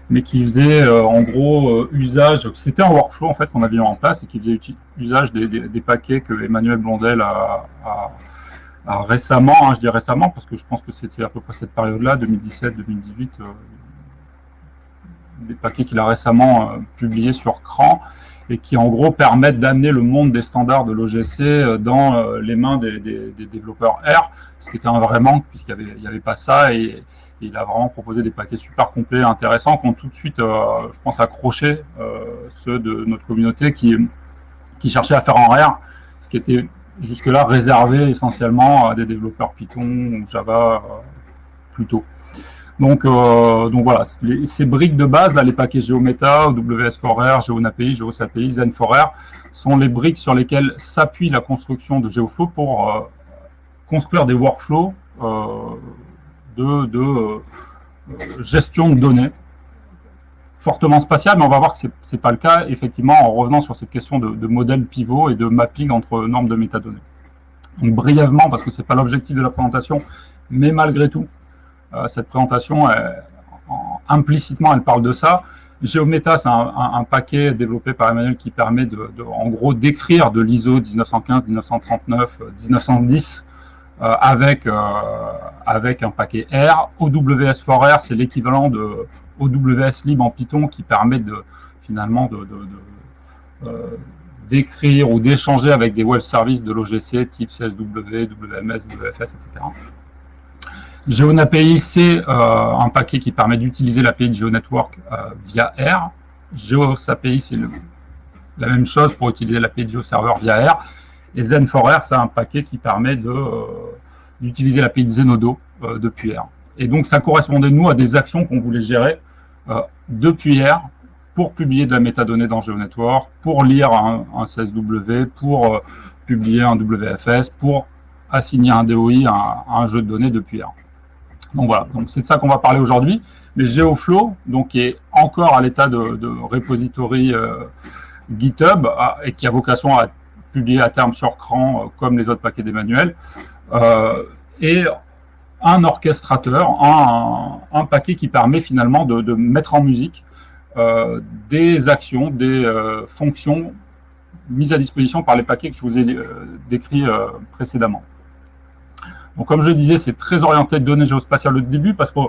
mais qui faisait euh, en gros euh, usage, c'était un workflow en fait qu'on avait mis en place et qui faisait usage des, paquets que Emmanuel Blondel a, récemment, hein, je dis récemment parce que je pense que c'était à peu près cette période-là, 2017-2018, des paquets qu'il a récemment publiés sur CRAN et qui en gros permettent d'amener le monde des standards de l'OGC euh, dans euh, les mains des, développeurs R, ce qui était un vrai manque puisqu'il n'y avait, pas ça et, il a vraiment proposé des paquets super complets, intéressants, qui ont tout de suite, euh, je pense, accroché ceux de notre communauté qui, qui cherchaient à faire en R, ce qui était jusque-là réservé essentiellement à des développeurs Python ou Java plutôt. Donc, euh, donc voilà, ces briques de base, là, les paquets GeoMeta, WS4R, GeoNAPI, GeoSAPI, Zen4R, sont les briques sur lesquelles s'appuie la construction de GeoFlow pour euh, construire des workflows euh, de gestion de données fortement spatiales, mais on va voir que ce n'est pas le cas, effectivement, en revenant sur cette question de, de, modèle pivot et de mapping entre normes de métadonnées. Donc brièvement, parce que ce n'est pas l'objectif de la présentation, mais malgré tout, euh, cette présentation, implicitement, elle parle de ça. Geometa, c'est un, paquet développé par Emmanuel qui permet, de, en gros, d'écrire de l'ISO 1915, 1939, 1910 avec, euh, avec un paquet R. OWS4R, c'est l'équivalent de OWS lib en Python qui permet de, finalement euh, d'écrire ou d'échanger avec des web services de l'OGC type CSW, WMS, WFS, etc. GeoNAPI, c'est euh, un paquet qui permet d'utiliser l'API de GeoNetwork euh, via R. GeoSAPI, c'est la même chose pour utiliser l'API de GeoServer via R. Et Zen4R, c'est un paquet qui permet d'utiliser l'API de Zenodo depuis R. Et donc, ça correspondait, nous, à des actions qu'on voulait gérer depuis R pour publier de la métadonnée dans GeoNetwork, pour lire un, CSW, pour publier un WFS, pour assigner un DOI à un jeu de données depuis R. Donc voilà, donc c'est de ça qu'on va parler aujourd'hui. Mais GeoFlow, donc, qui est encore à l'état de, repository euh, GitHub et qui a vocation à publier à terme sur CRAN euh, comme les autres paquets d'Emmanuel, euh, est un orchestrateur, un, paquet qui permet finalement de, mettre en musique euh, des actions, des fonctions mises à disposition par les paquets que je vous ai décrits précédemment. Donc, comme je disais, c'est très orienté de données géospatiales au début, parce que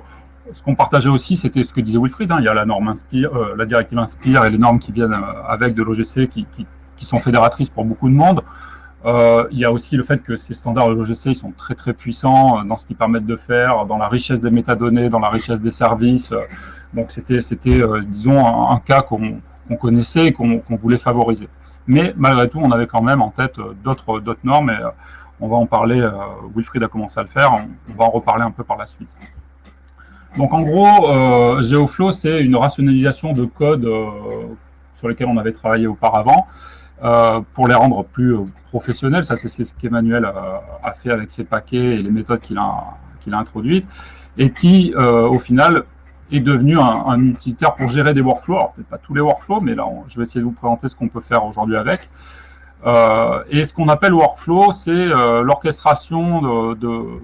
ce qu'on partageait aussi, c'était ce que disait Wilfried, hein, il y a la norme Inspire, la directive Inspire et les normes qui viennent avec de l'OGC qui, sont fédératrices pour beaucoup de monde. Euh, il y a aussi le fait que ces standards l'OGC sont très très puissants euh, dans ce qu'ils permettent de faire, dans la richesse des métadonnées, dans la richesse des services. Donc c'était, c'était euh, disons, un, cas qu'on connaissait et qu'on voulait favoriser. Mais malgré tout, on avait quand même en tête d'autres normes et on va en parler. Wilfried a commencé à le faire. On, va en reparler un peu par la suite. Donc en gros, GeoFlow, c'est une rationalisation de code sur lesquels on avait travaillé auparavant. Euh, pour les rendre plus euh, professionnels. Ça, c'est ce qu'Emmanuel a, fait avec ses paquets et les méthodes qu'il a, qu'il a introduites, et qui, euh, au final, est devenu un, utilitaire pour gérer des workflows. Alors, peut-être pas tous les workflows, mais là, je vais essayer de vous présenter ce qu'on peut faire aujourd'hui avec. et ce qu'on appelle workflow, c'est l'orchestration de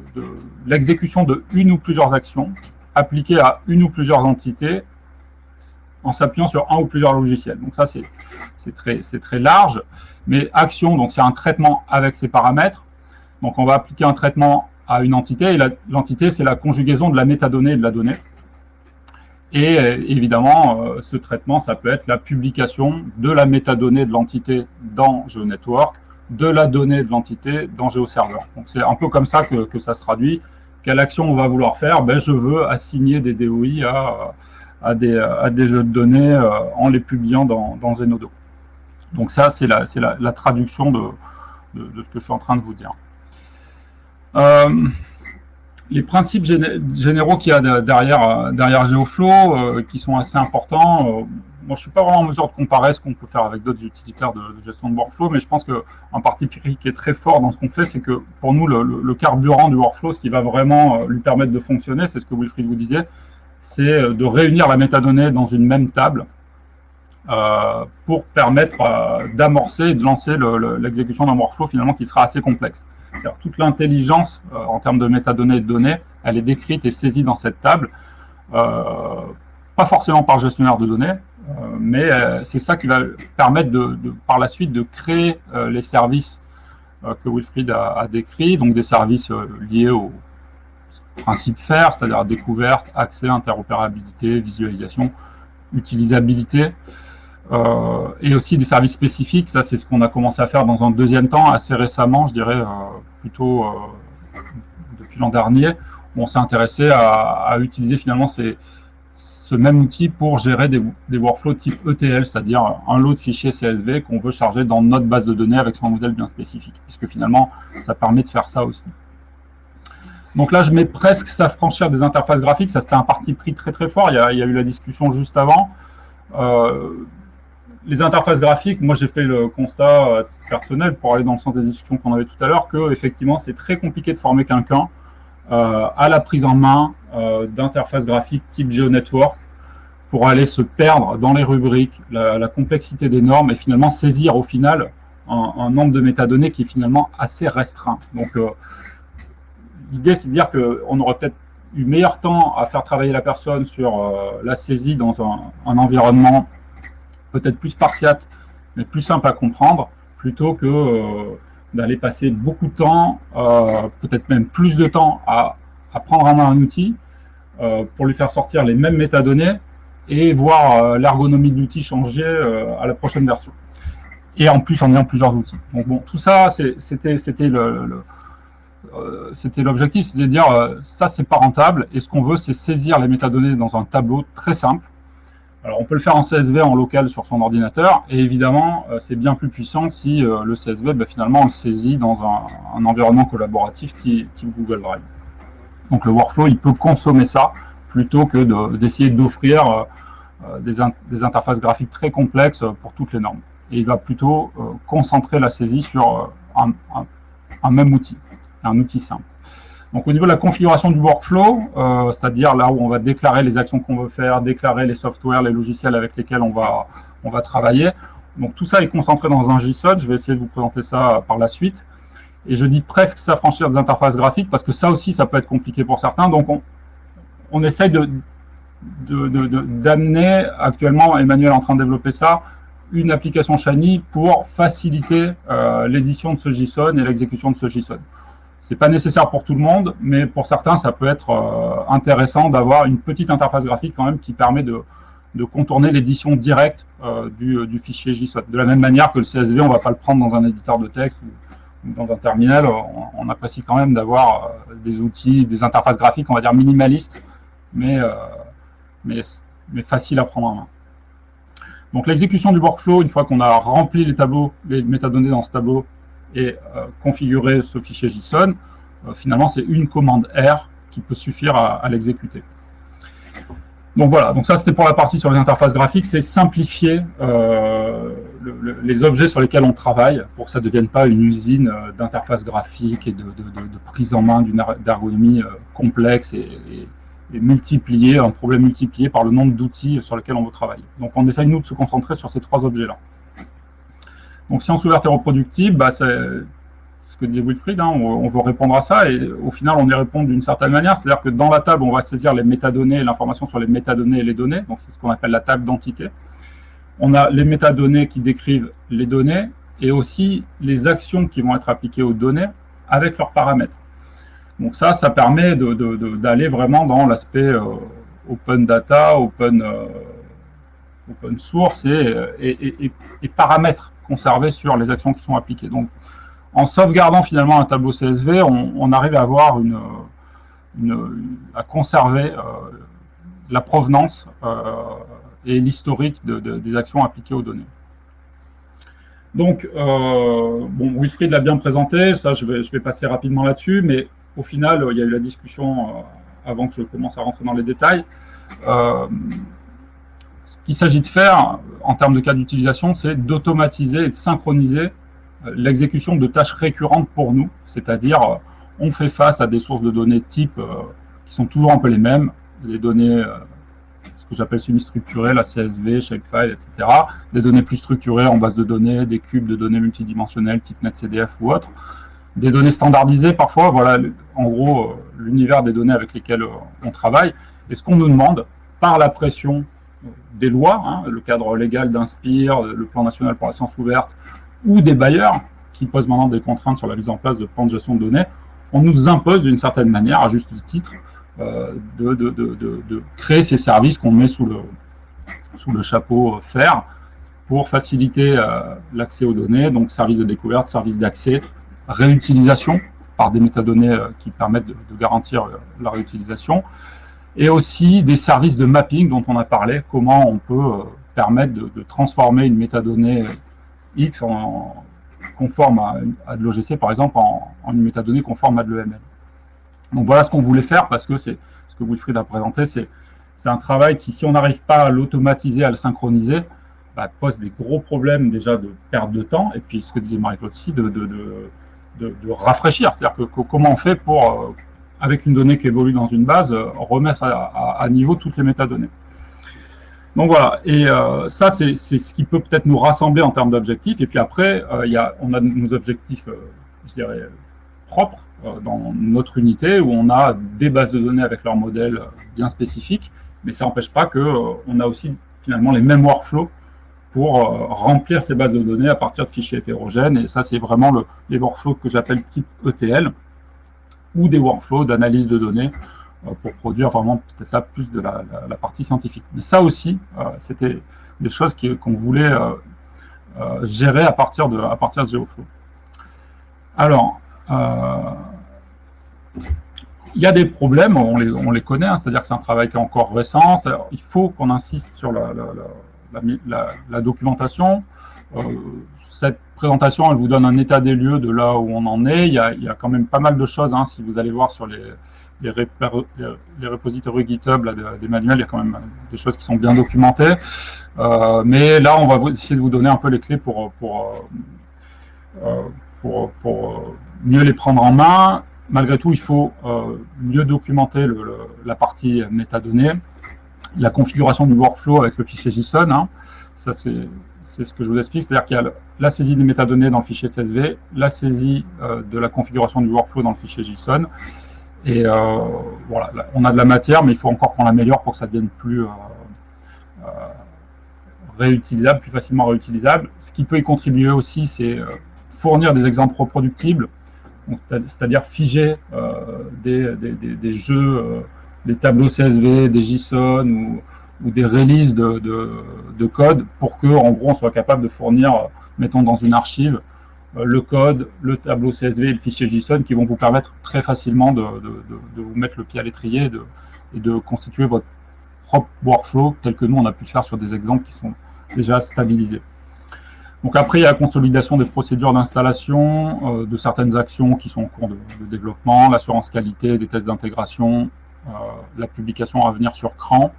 l'exécution de une ou plusieurs actions appliquées à une ou plusieurs entités en s'appuyant sur un ou plusieurs logiciels. Donc ça, c'est très, large. Mais action, donc c'est un traitement avec ses paramètres. Donc on va appliquer un traitement à une entité, et l'entité, c'est la conjugaison de la métadonnée et de la donnée. Et euh, évidemment, euh, ce traitement, ça peut être la publication de la métadonnée de l'entité dans GeoNetwork, de la donnée de l'entité dans GeoServer. Donc c'est un peu comme ça que, que, ça se traduit. Quelle action on va vouloir faire? Ben, Je veux assigner des DOI à, à des, jeux de données euh, en les publiant dans, Zenodo. Donc ça, c'est la, traduction de, ce que je suis en train de vous dire. Euh, les principes généraux qu'il y a derrière, derrière GeoFlow, euh, qui sont assez importants, moi je ne suis pas vraiment en mesure de comparer ce qu'on peut faire avec d'autres utilitaires de, gestion de workflow, mais je pense qu'un parti pris qui est très fort dans ce qu'on fait, c'est que pour nous, le, carburant du workflow, ce qui va vraiment lui permettre de fonctionner, c'est ce que Wilfried vous disait, c'est euh, de réunir la métadonnée dans une même table euh, pour permettre euh, d'amorcer et de lancer l'exécution d'un workflow finalement qui sera assez complexe. Toute l'intelligence en termes de métadonnées et de données, elle est décrite et saisie dans cette table, pas forcément par gestionnaire de données, mais c'est ça qui va permettre par la suite de créer les services que Wilfried a, a décrits, donc des services liés au, principe faire, c'est-à-dire découverte, accès, interopérabilité, visualisation, utilisabilité, euh, et aussi des services spécifiques. Ça, c'est ce qu'on a commencé à faire dans un deuxième temps, assez récemment, je dirais, euh, plutôt euh, depuis l'an dernier, où on s'est intéressé à, utiliser finalement ce même outil pour gérer des workflows type ETL, c'est-à-dire un lot de fichiers CSV qu'on veut charger dans notre base de données avec son modèle bien spécifique, puisque finalement, ça permet de faire ça aussi. Donc là, je mets presque s'affranchir des interfaces graphiques. Ça, c'était un parti pris très très fort. Il y a, eu la discussion juste avant. Euh, les interfaces graphiques, moi j'ai fait le constat personnel pour aller dans le sens des discussions qu'on avait tout à l'heure que effectivement c'est très compliqué de former quelqu'un euh, à la prise en main euh, d'interfaces graphiques type GeoNetwork pour aller se perdre dans les rubriques, la, complexité des normes et finalement saisir au final un, un, nombre de métadonnées qui est finalement assez restreint. Donc l'idée, c'est de dire qu'on aurait peut-être eu meilleur temps à faire travailler la personne sur euh, la saisie dans un, environnement peut-être plus spartiate, mais plus simple à comprendre, plutôt que euh, d'aller passer beaucoup de temps, euh, peut-être même plus de temps à, prendre en main un outil pour lui faire sortir les mêmes métadonnées et voir l'ergonomie de l'outil changer à la prochaine version. Et en plus en ayant plusieurs outils. Donc bon, tout ça, c'était le c'était l'objectif, c'est de dire euh, ça c'est pas rentable et ce qu'on veut c'est saisir les métadonnées dans un tableau très simple. Alors on peut le faire en CSV en local sur son ordinateur et évidemment euh, c'est bien plus puissant si le CSV ben, finalement on le saisit dans un, environnement collaboratif type, Google Drive. Donc le workflow il peut consommer ça plutôt que d'essayer d'offrir des, interfaces graphiques très complexes pour toutes les normes. Et il va plutôt concentrer la saisie sur un même outil un outil simple. Donc au niveau de la configuration du workflow, euh, c'est-à-dire là où on va déclarer les actions qu'on veut faire, déclarer les softwares, les logiciels avec lesquels on va, travailler. Donc tout ça est concentré dans un JSON, je vais essayer de vous présenter ça par la suite. Et je dis presque s'affranchir des interfaces graphiques parce que ça aussi, ça peut être compliqué pour certains. Donc, on, on essaye de, d'amener, actuellement, Emmanuel est en train de développer ça, une application Shiny pour faciliter euh, l'édition de ce JSON et l'exécution de ce JSON. C'est pas nécessaire pour tout le monde, mais pour certains, ça peut être euh, intéressant d'avoir une petite interface graphique quand même qui permet de, contourner l'édition directe euh, du, du, fichier JSON. De la même manière que le CSV, on ne va pas le prendre dans un éditeur de texte ou, dans un terminal, on, apprécie quand même d'avoir euh, des outils, des interfaces graphiques, on va dire minimalistes, mais, euh, mais, mais faciles à prendre en main. Donc l'exécution du workflow, une fois qu'on a rempli les tableaux, les métadonnées dans ce tableau, et euh, configurer ce fichier JSON, euh, finalement, c'est une commande R qui peut suffire à, l'exécuter. Donc voilà, donc ça c'était pour la partie sur les interfaces graphiques, c'est simplifier euh, le, le, les objets sur lesquels on travaille pour que ça ne devienne pas une usine d'interfaces graphiques et de, prise en main d'une ergonomie complexe et, et, et, multipliée, un problème multiplié par le nombre d'outils sur lesquels on veut travailler. Donc on essaye nous de se concentrer sur ces trois objets-là. Donc science ouverte et reproductible, bah, c'est ce que disait Wilfried, hein, on, veut répondre à ça, et au final, on y répond d'une certaine manière, c'est-à-dire que dans la table, on va saisir les métadonnées, l'information sur les métadonnées et les données, donc c'est ce qu'on appelle la table d'entité. On a les métadonnées qui décrivent les données, et aussi les actions qui vont être appliquées aux données avec leurs paramètres. Donc ça, ça permet d'aller vraiment dans l'aspect euh, open data, open, euh, source et paramètres conserver sur les actions qui sont appliquées. Donc, en sauvegardant finalement un tableau CSV, on, arrive à avoir une, à conserver euh, la provenance euh, et l'historique de, de, des actions appliquées aux données. Donc, euh, bon, Wilfried l'a bien présenté, ça je vais, passer rapidement là-dessus, mais au final, il y a eu la discussion avant que je commence à rentrer dans les détails. Ce qu'il s'agit de faire en termes de cas d'utilisation, c'est d'automatiser et de synchroniser euh, l'exécution de tâches récurrentes pour nous, c'est-à-dire euh, on fait face à des sources de données type euh, qui sont toujours un peu les mêmes, les données, ce que j'appelle semi-structurées, la CSV, shapefile, etc., des données plus structurées en base de données, des cubes de données multidimensionnelles type NetCDF ou autre, des données standardisées parfois, voilà en gros l'univers des données avec lesquelles on travaille, et ce qu'on nous demande par la pression des lois, hein, le cadre légal d'Inspire, le plan national pour la science ouverte, ou des bailleurs qui posent maintenant des contraintes sur la mise en place de plans de gestion de données, on nous impose d'une certaine manière, à juste titre, euh, de, de, de, de, créer ces services qu'on met sous le, sous le chapeau faire pour faciliter euh, l'accès aux données, donc services de découverte, services d'accès, réutilisation par des métadonnées euh, qui permettent de, garantir euh, la réutilisation, et aussi des services de mapping dont on a parlé, comment on peut euh, permettre de, transformer une métadonnée X en, conforme à, de l'OGC, par exemple, en, une métadonnée conforme à de l'EML. Donc voilà ce qu'on voulait faire, parce que c'est ce que Wilfried a présenté, c'est un travail qui, si on n'arrive pas à l'automatiser, à le synchroniser, bah, pose des gros problèmes déjà de perte de temps, et puis ce que disait Marie-Claude aussi, de, de, de, de rafraîchir. C'est-à-dire que, que, comment on fait pour euh, avec une donnée qui évolue dans une base, remettre à, niveau toutes les métadonnées. Donc voilà, et euh, ça, c'est ce qui peut peut-être nous rassembler en termes d'objectifs. Et puis après, euh, y a, on a nos objectifs, euh, je dirais, propres dans notre unité, où on a des bases de données avec leurs modèles bien spécifiques, mais ça n'empêche pas qu'on on a aussi finalement les mêmes workflows pour remplir ces bases de données à partir de fichiers hétérogènes. Et ça, c'est vraiment le, les workflows que j'appelle type ETL, ou des workflows d'analyse de données euh, pour produire vraiment peut-être là plus de la, partie scientifique. Mais ça aussi, euh, c'était des choses qu'on voulait euh, gérer à partir de, à partir de GeoFlow. Alors, il y a des problèmes, on les, on les connaît, hein, c'est-à-dire que c'est un travail qui est encore récent, il faut qu'on insiste sur la documentation. Euh, cette présentation, elle vous donne un état des lieux de là où on en est. Il y a, il y a quand même pas mal de choses, hein, si vous allez voir sur les, les, répar, les, les repositories GitHub là, des manuels, il y a quand même des choses qui sont bien documentées. Euh, mais là, on va essayer de vous donner un peu les clés pour, pour, euh, pour, pour mieux les prendre en main. Malgré tout, il faut euh, mieux documenter le, le, la partie métadonnées, la configuration du workflow avec le fichier JSON. Hein Ça, c'est ce que je vous explique. C'est-à-dire qu'il y a la saisie des métadonnées dans le fichier CSV, la saisie de la configuration du workflow dans le fichier JSON. Et voilà, on a de la matière, mais il faut encore qu'on l'améliore pour que ça devienne plus réutilisable, plus facilement réutilisable. Ce qui peut y contribuer aussi, c'est fournir des exemples reproductibles, c'est-à-dire figer des, des, jeux des tableaux CSV, des JSON ou, ou des releases de, de, code pour que, gros, on soit capable de fournir, mettons dans une archive, euh, le code, le tableau CSV et le fichier JSON qui vont vous permettre très facilement de, vous mettre le pied à l'étrier et, et de, constituer votre propre workflow tel que nous, on a pu le faire sur des exemples qui sont déjà stabilisés. Donc après, il y a la consolidation des procédures d'installation, euh, de certaines actions qui sont en cours de, développement, l'assurance qualité, des tests d'intégration, euh, la publication à venir sur CRAN,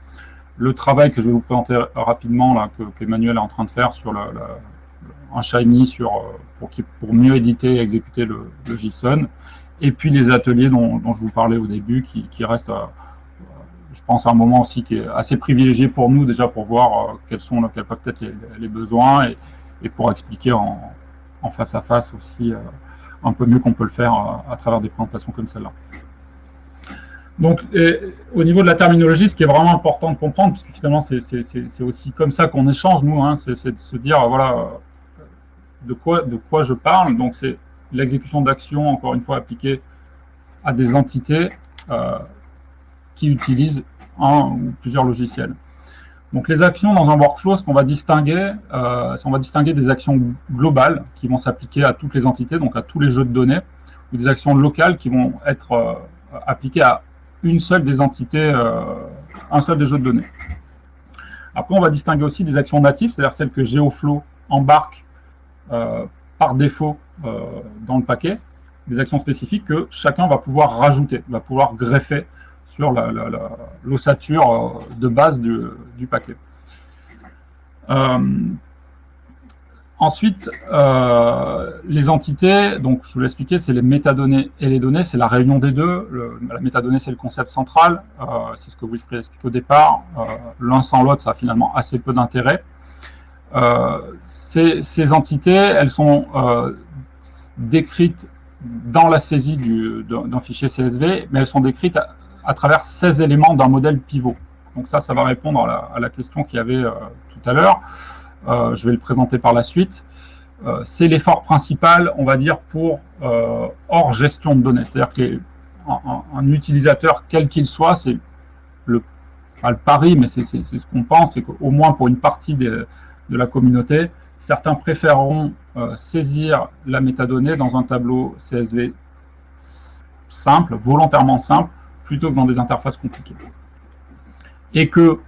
le travail que je vais vous présenter rapidement, là, qu'Emmanuel est en train de faire sur un Shiny sur, euh, pour, pour mieux éditer et exécuter le, JSON, et puis les ateliers dont, je vous parlais au début, qui, restent, euh, je pense, un moment aussi qui est assez privilégié pour nous, déjà pour voir quels, sont, quels peuvent être les, besoins, et, pour expliquer en, face à face aussi un peu mieux qu'on peut le faire à travers des présentations comme celle-là. Donc, au niveau de la terminologie, ce qui est vraiment important de comprendre, puisque finalement, c'est aussi comme ça qu'on échange, nous, hein, c'est de se dire, voilà, de quoi, de quoi je parle. Donc, c'est l'exécution d'actions, encore une fois, appliquées à des entités euh, qui utilisent un ou plusieurs logiciels. Donc, les actions dans un workflow, ce qu'on va distinguer, euh, on va distinguer des actions globales qui vont s'appliquer à toutes les entités, donc à tous les jeux de données, ou des actions locales qui vont être euh, appliquées à une seule des entités, euh, un seul des jeux de données. Après, on va distinguer aussi des actions natives, c'est-à-dire celles que GeoFlow embarque euh, par défaut euh, dans le paquet, des actions spécifiques que chacun va pouvoir rajouter, va pouvoir greffer sur l'ossature de base du, du paquet. Ensuite, euh, les entités, donc je vous l'expliquais, c'est les métadonnées et les données, c'est la réunion des deux. la métadonnée, c'est le concept central, euh, c'est ce que Wilfried explique au départ. Euh, l'un sans l'autre, ça a finalement assez peu d'intérêt. Ces, entités, elles sont décrites dans la saisie d'un fichier CSV, mais elles sont décrites à, travers 16 éléments d'un modèle pivot. Donc ça, ça va répondre à la question qu'il y avait tout à l'heure. Euh, je vais le présenter par la suite. Euh, c'est l'effort principal, on va dire, pour euh, hors gestion de données. C'est-à-dire qu'un utilisateur, quel qu'il soit, c'est le, pas le pari, mais c'est ce qu'on pense, c'est qu'au moins pour une partie de la communauté, certains préféreront saisir la métadonnée dans un tableau CSV simple, volontairement simple, plutôt que dans des interfaces compliquées. Et que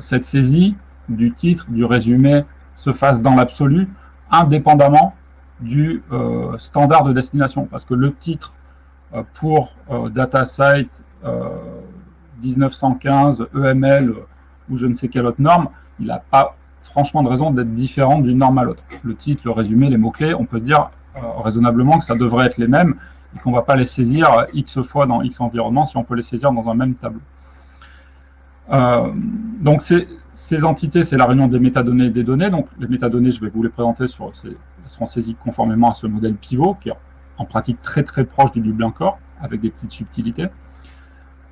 cette saisie du titre, du résumé, se fasse dans l'absolu, indépendamment du euh, standard de destination. Parce que le titre euh, pour euh, DataSite 1915, EML ou je ne sais quelle autre norme, il n'a pas franchement de raison d'être différent d'une norme à l'autre. Le titre, le résumé, les mots-clés, on peut se dire raisonnablement que ça devrait être les mêmes et qu'on ne va pas les saisir X fois dans X environnement si on peut les saisir dans un même tableau. donc c'est ces entités, c'est la réunion des métadonnées et des données. Donc, les métadonnées, je vais vous les présenter, elles seront saisies conformément à ce modèle pivot, qui est en pratique très très proche du Dublin Core, avec des petites subtilités.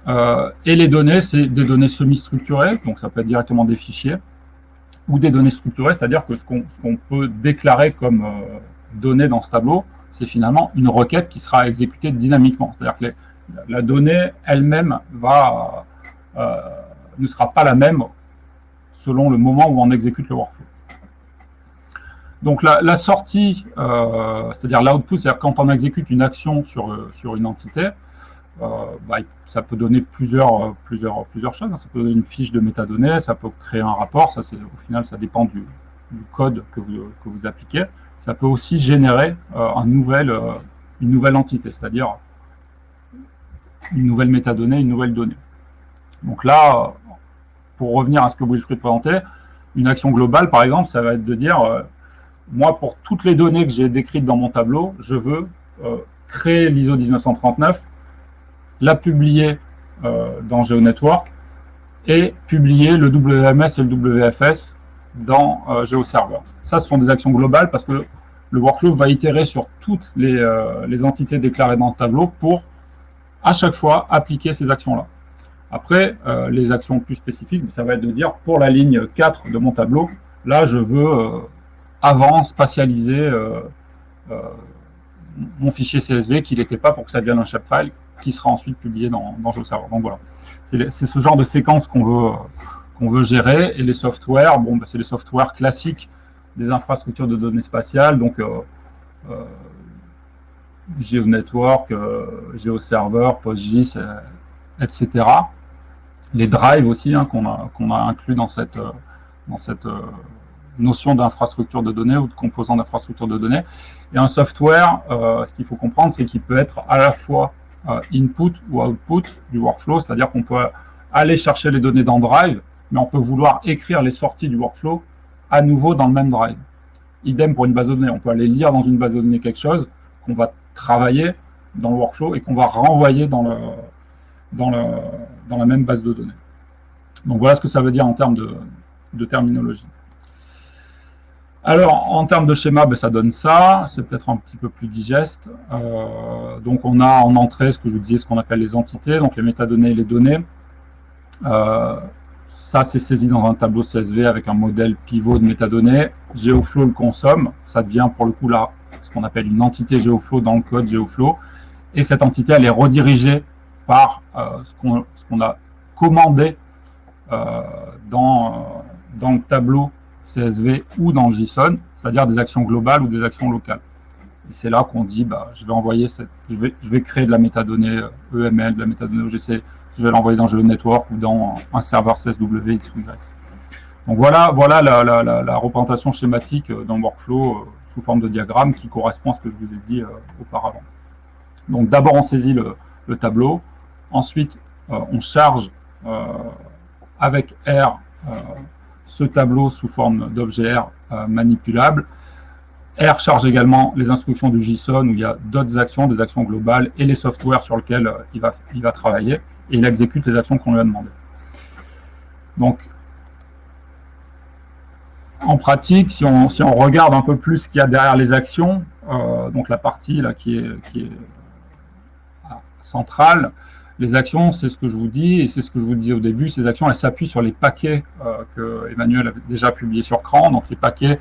Euh, et les données, c'est des données semi-structurées, donc ça peut être directement des fichiers, ou des données structurées, c'est-à-dire que ce qu'on peut déclarer comme euh, données dans ce tableau, c'est finalement une requête qui sera exécutée dynamiquement. C'est-à-dire que la donnée elle-même euh, ne sera pas la même selon le moment où on exécute le workflow. Donc la, sortie, euh, c'est-à-dire l'output, c'est-à-dire quand on exécute une action sur, euh, sur une entité, euh, bah, ça peut donner plusieurs, plusieurs, plusieurs choses. Ça peut donner une fiche de métadonnées, ça peut créer un rapport, ça, au final ça dépend du, code que vous, que vous, appliquez. Ça peut aussi générer une nouvelle entité, c'est-à-dire une nouvelle métadonnée, une nouvelle donnée. Donc là, pour revenir à ce que Wilfried présentait, une action globale, par exemple, ça va être de dire, euh, moi, pour toutes les données que j'ai décrites dans mon tableau, je veux euh, créer l'ISO 1939, la publier euh, dans GeoNetwork et publier le WMS et le WFS dans GeoServer. Ça, ce sont des actions globales parce que le workflow va itérer sur toutes les, les entités déclarées dans le tableau pour à chaque fois appliquer ces actions-là. Après, les actions plus spécifiques, ça va être de dire pour la ligne 4 de mon tableau, là je veux avant spatialiser mon fichier CSV qu'il n'était pas pour que ça devienne un shapefile qui sera ensuite publié dans, GeoServer. Donc voilà, c'est ce genre de séquence qu'on veut, veut gérer. Et les softwares, bon, bah, c'est les softwares classiques des infrastructures de données spatiales, donc euh, euh, GeoNetwork, euh, GeoServer, PostGIS, euh, etc. Les drives aussi, hein, qu'on a, inclus dans cette, dans cette notion d'infrastructure de données ou de composants d'infrastructure de données. Et un software, euh, ce qu'il faut comprendre, c'est qu'il peut être à la fois euh, input ou output du workflow, c'est-à-dire qu'on peut aller chercher les données dans Drive, mais on peut vouloir écrire les sorties du workflow à nouveau dans le même Drive. Idem pour une base de données, on peut aller lire dans une base de données quelque chose qu'on va travailler dans le workflow et qu'on va renvoyer dans, le, dans, la même base de données. Donc voilà ce que ça veut dire en termes de, de terminologie. Alors, en termes de schéma, ben, ça donne ça. C'est peut-être un petit peu plus digeste. Euh, donc, on a en entrée ce que je vous disais, ce qu'on appelle les entités, donc les métadonnées et les données. Euh, ça, c'est saisi dans un tableau CSV avec un modèle pivot de métadonnées. GeoFlow le consomme. Ça devient pour le coup là ce qu'on appelle une entité GeoFlow dans le code GeoFlow. Et cette entité, elle est redirigée par euh, ce qu'on a commandé dans, dans le tableau CSV ou dans JSON, c'est-à-dire des actions globales ou des actions locales. Et c'est là qu'on dit, bah, je vais envoyer je vais, créer de la métadonnée EML, de la métadonnée OGC, je vais l'envoyer dans Network ou dans un serveur CSW X ou Y. Donc voilà, voilà la, représentation schématique d'un workflow euh, sous forme de diagramme qui correspond à ce que je vous ai dit euh, auparavant. Donc d'abord on saisit le, le tableau, ensuite euh, on charge avec R ce tableau sous forme d'objet R euh, manipulable. R charge également les instructions du JSON où il y a d'autres actions, des actions globales et les softwares sur lesquels euh, il, va, il va travailler et il exécute les actions qu'on lui a demandées. Donc, en pratique, si on, regarde un peu plus ce qu'il y a derrière les actions, euh, donc la partie là, qui est, qui est centrale, les actions, c'est ce que je vous dis, et c'est ce que je vous disais au début, ces actions, elles s'appuient sur les paquets euh, que Emmanuel a déjà publiés sur CRAN. Donc les paquets,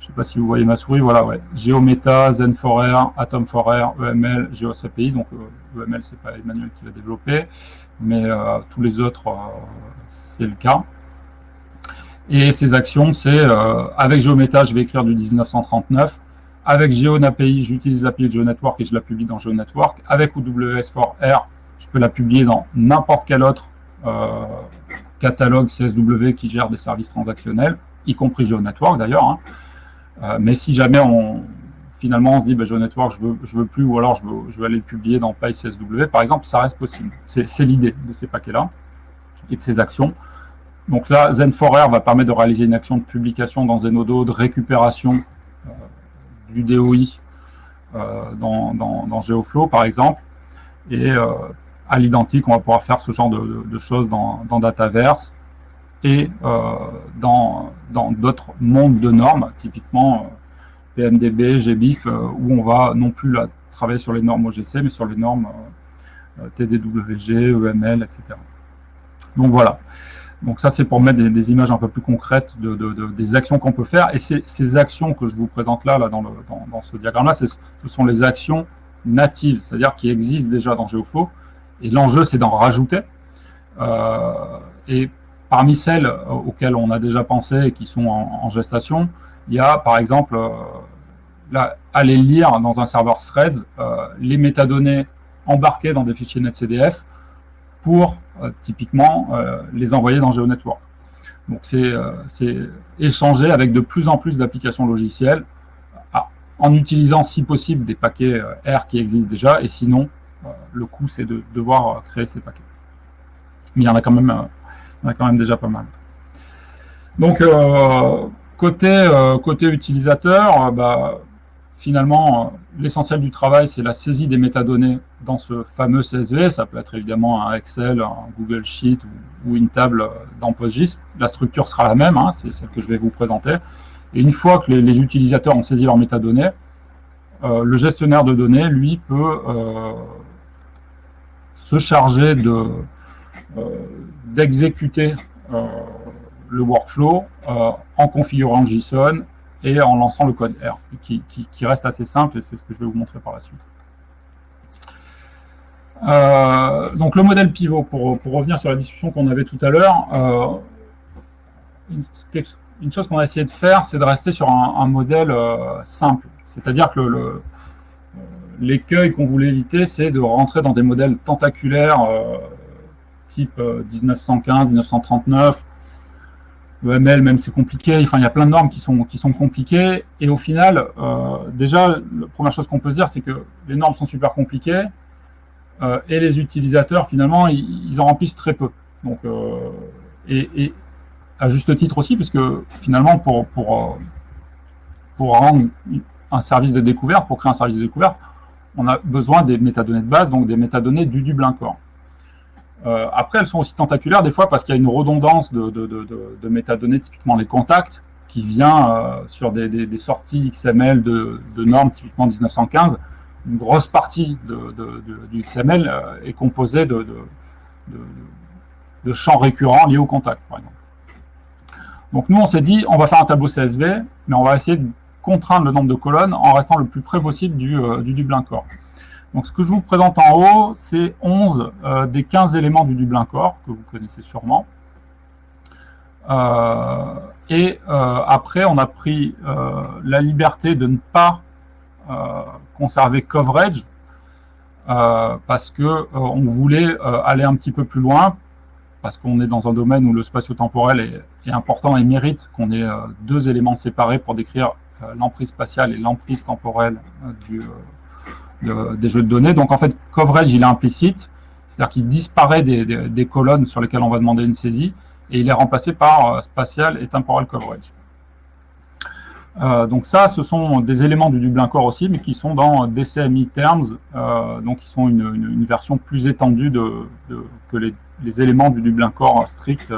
je ne sais pas si vous voyez ma souris, voilà, ouais. GeoMeta, Zen4R, Atom4R, EML, GeoSAPI. Donc euh, EML, c'est pas Emmanuel qui l'a développé, mais euh, tous les autres, euh, c'est le cas. Et ces actions, c'est avec GeoMeta, je vais écrire du 1939. Avec GeoNAPI, j'utilise l'API de GeoNetwork et je la publie dans GeoNetwork. Avec OWS4R, je peux la publier dans n'importe quel autre euh, catalogue CSW qui gère des services transactionnels, y compris GeoNetwork d'ailleurs. Hein. Euh, mais si jamais on finalement on se dit GeoNetwork je veux, je veux plus ou alors je veux, je veux aller le publier dans PyCSW par exemple, ça reste possible. C'est l'idée de ces paquets-là et de ces actions. Donc là, Zen4R va permettre de réaliser une action de publication dans Zenodo, de récupération euh, du DOI dans, dans, dans, GeoFlow par exemple. Et à l'identique, on va pouvoir faire ce genre de, choses dans, Dataverse et euh, dans d'autres mondes de normes, typiquement euh, PNDB, GBIF, euh, où on va non plus travailler sur les normes OGC, mais sur les normes TDWG, EML, etc. Donc voilà. Donc ça, c'est pour mettre des, images un peu plus concrètes de, des actions qu'on peut faire. Et ces actions que je vous présente là, là dans, dans ce diagramme-là, ce sont les actions natives, c'est-à-dire qui existent déjà dans GeoFlow, et l'enjeu, c'est d'en rajouter. Euh, et parmi celles auxquelles on a déjà pensé et qui sont en, gestation, il y a par exemple euh, aller lire dans un serveur Threads euh, les métadonnées embarquées dans des fichiers NetCDF pour typiquement les envoyer dans GeoNetwork. Donc c'est échanger avec de plus en plus d'applications logicielles en utilisant si possible des paquets R qui existent déjà et sinon euh, le coût, c'est de devoir euh, créer ces paquets. Mais il y en a quand même, euh, quand même déjà pas mal. Donc, côté, côté utilisateur, bah, finalement, l'essentiel du travail, c'est la saisie des métadonnées dans ce fameux CSV. Ça peut être évidemment un Excel, un Google Sheet ou, une table dans PostGIS. La structure sera la même, hein, c'est celle que je vais vous présenter. Et une fois que les, utilisateurs ont saisi leurs métadonnées, euh, le gestionnaire de données, lui, peut euh, se charger euh, d'exécuter le workflow en configurant JSON et en lançant le code R, qui, reste assez simple, et c'est ce que je vais vous montrer par la suite. Euh, donc le modèle pivot, pour, revenir sur la discussion qu'on avait tout à l'heure, euh, une, chose qu'on a essayé de faire, c'est de rester sur un, modèle euh, simple. C'est-à-dire que le, l'écueil qu'on voulait éviter, c'est de rentrer dans des modèles tentaculaires type 1915, 1939, EML, même c'est compliqué. Enfin, il y a plein de normes qui sont, qui sont compliquées. Et au final, euh, déjà, la première chose qu'on peut se dire, c'est que les normes sont super compliquées euh, et les utilisateurs, finalement, ils, en remplissent très peu. Donc, euh, et, à juste titre aussi, puisque finalement, pour, pour, pour rendre un service de découverte, pour créer un service de découverte, on a besoin des métadonnées de base, donc des métadonnées du Dublin Core. Euh, après, elles sont aussi tentaculaires des fois parce qu'il y a une redondance de, métadonnées, typiquement les contacts, qui vient euh, sur des, sorties XML de, normes, typiquement 1915. Une grosse partie du XML euh, est composée de, champs récurrents liés au contact, par exemple. Donc nous, on s'est dit, on va faire un tableau CSV, mais on va essayer de contraindre le nombre de colonnes en restant le plus près possible du, du Dublin Core. Donc ce que je vous présente en haut, c'est 11 euh, des 15 éléments du Dublin Core, que vous connaissez sûrement. Euh, et euh, après, on a pris la liberté de ne pas conserver coverage, parce que on voulait aller un petit peu plus loin, parce qu'on est dans un domaine où le spatio-temporel est, important et mérite qu'on ait deux éléments séparés pour décrire l'emprise spatiale et l'emprise temporelle du, des jeux de données. Donc en fait, coverage, il est implicite, c'est-à-dire qu'il disparaît des, colonnes sur lesquelles on va demander une saisie, et il est remplacé par euh, spatial et temporal coverage. Euh, donc ça, ce sont des éléments du Dublin Core aussi, mais qui sont dans DCMI Terms, euh, donc qui sont une, version plus étendue que les, éléments du Dublin Core strict,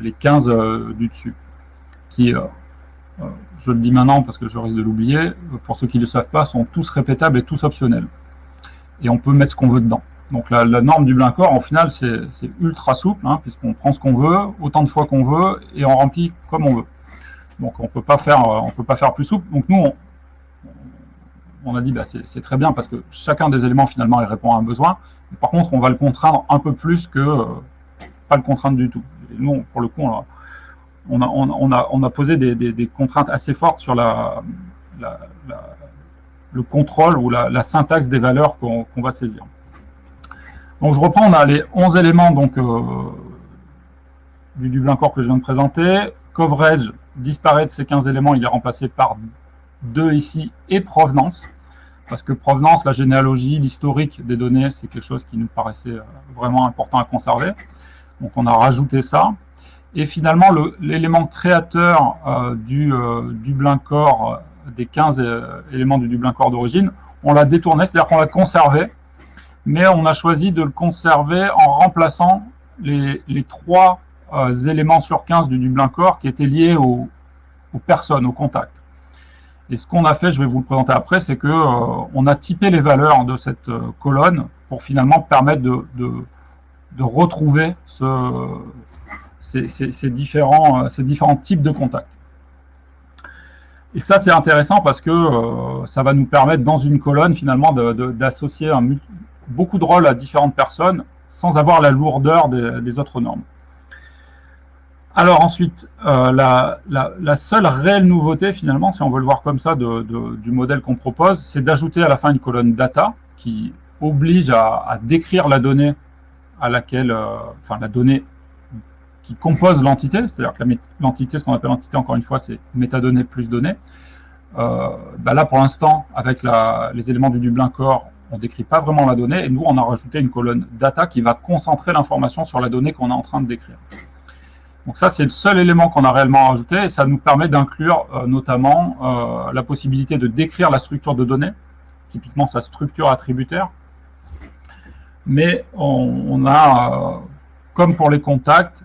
les 15 du dessus, qui euh, je le dis maintenant parce que je risque de l'oublier, pour ceux qui ne le savent pas, sont tous répétables et tous optionnels. Et on peut mettre ce qu'on veut dedans. Donc la, norme du Blincor, en final, c'est ultra souple, hein, puisqu'on prend ce qu'on veut, autant de fois qu'on veut, et on remplit comme on veut. Donc on ne peut pas faire plus souple. Donc nous, on, a dit bah, c'est très bien parce que chacun des éléments finalement il répond à un besoin. par contre, on va le contraindre un peu plus que euh, pas le contraindre du tout. Et nous, pour le coup, on, on a, posé des, contraintes assez fortes sur le contrôle ou la, syntaxe des valeurs qu'on va saisir. Donc je reprends, on a les 11 éléments donc, euh, du Dublin Core que je viens de présenter. Coverage disparaît de ces 15 éléments, il est remplacé par 2 ici et provenance. Parce que provenance, la généalogie, l'historique des données, c'est quelque chose qui nous paraissait euh, vraiment important à conserver. Donc on a rajouté ça. Et finalement, l'élément créateur euh, du euh, Dublin Core, euh, des 15 éléments du Dublin Core d'origine, on l'a détourné, c'est-à-dire qu'on l'a conservé, mais on a choisi de le conserver en remplaçant les, trois éléments sur 15 du Dublin Core qui étaient liés aux, personnes, aux contacts. Et ce qu'on a fait, je vais vous le présenter après, c'est qu'on on a typé les valeurs de cette colonne pour finalement permettre de, de retrouver ce, ces, différents, euh, types de contacts. Et ça, c'est intéressant parce que euh, ça va nous permettre, dans une colonne, finalement, d'associer beaucoup de rôles à différentes personnes sans avoir la lourdeur des, autres normes. Alors ensuite, euh, la, seule réelle nouveauté, finalement, si on veut le voir comme ça, du modèle qu'on propose, c'est d'ajouter à la fin une colonne data qui oblige à, décrire la donnée à laquelle, enfin la donnée qui compose l'entité, c'est-à-dire que l'entité, ce qu'on appelle l'entité, encore une fois, c'est métadonnées plus données. Euh, bah là, pour l'instant, avec les éléments du Dublin Core, on ne décrit pas vraiment la donnée, et nous, on a rajouté une colonne data qui va concentrer l'information sur la donnée qu'on est en train de décrire. Donc ça, c'est le seul élément qu'on a réellement rajouté et ça nous permet d'inclure notamment la possibilité de décrire la structure de données, typiquement sa structure attributaire. Mais on, a, comme pour les contacts,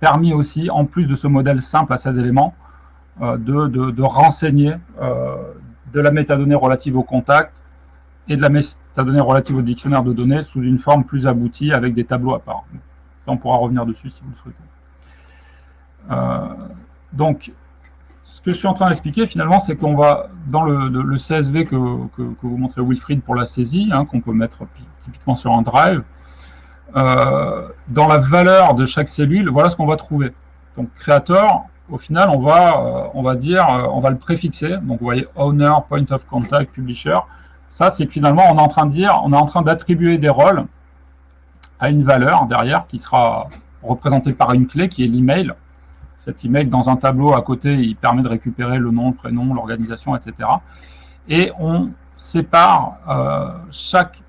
permis aussi, en plus de ce modèle simple à 16 éléments, de, de, renseigner de la métadonnée relative au contact et de la métadonnée relative au dictionnaire de données sous une forme plus aboutie avec des tableaux à part. Ça, on pourra revenir dessus si vous le souhaitez. Euh, donc, ce que je suis en train d'expliquer finalement, c'est qu'on va, dans le, CSV que, vous montrez Wilfried pour la saisie, hein, qu'on peut mettre typiquement sur un drive, euh, dans la valeur de chaque cellule, voilà ce qu'on va trouver. Donc, créateur, au final, on va, euh, on va dire, euh, on va le préfixer. Donc, vous voyez, owner, point of contact, publisher. Ça, c'est finalement, on est en train de dire, on est en train d'attribuer des rôles à une valeur derrière qui sera représentée par une clé qui est l'email. Cet email, dans un tableau à côté, il permet de récupérer le nom, le prénom, l'organisation, etc. Et on sépare euh, chaque,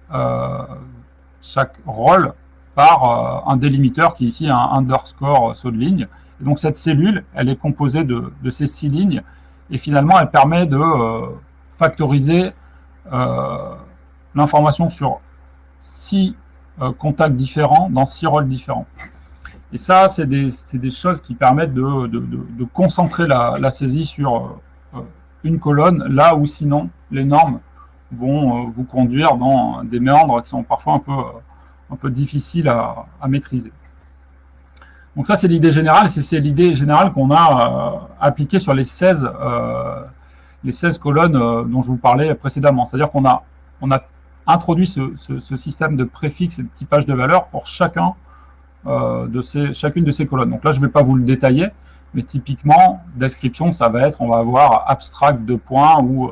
chaque rôle par un délimiteur qui est ici un underscore saut de ligne donc cette cellule, elle est composée de, ces six lignes, et finalement, elle permet de euh, factoriser euh, l'information sur six euh, contacts différents dans six rôles différents. Et ça, c'est des, choses qui permettent de, concentrer la, saisie sur une colonne, là où sinon les normes vont vous conduire dans des méandres qui sont parfois un peu, un peu difficiles à maîtriser. Donc ça, c'est l'idée générale, c'est l'idée générale qu'on a euh, appliquée sur les 16, euh, les 16 colonnes euh, dont je vous parlais précédemment. C'est-à-dire qu'on a, on a introduit ce, système de préfixe et de typage de valeurs pour chacun, de ces, chacune de ces colonnes. Donc là, je ne vais pas vous le détailler, mais typiquement, description, ça va être, on va avoir abstract de points ou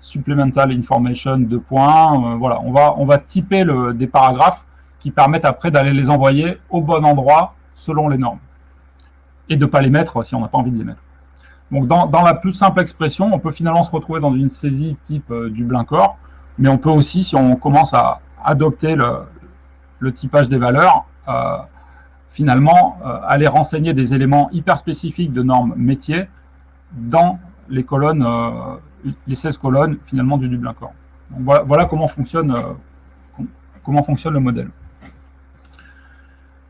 supplemental information de points. voilà, on va, on va typer le, des paragraphes qui permettent après d'aller les envoyer au bon endroit selon les normes. Et de ne pas les mettre si on n'a pas envie de les mettre. Donc dans, la plus simple expression, on peut finalement se retrouver dans une saisie type euh, du Blincor, mais on peut aussi, si on commence à adopter le, typage des valeurs, euh, finalement euh, aller renseigner des éléments hyper spécifiques de normes métiers dans les colonnes, les 16 colonnes finalement du Dublincor. Voilà, voilà, comment fonctionne le modèle.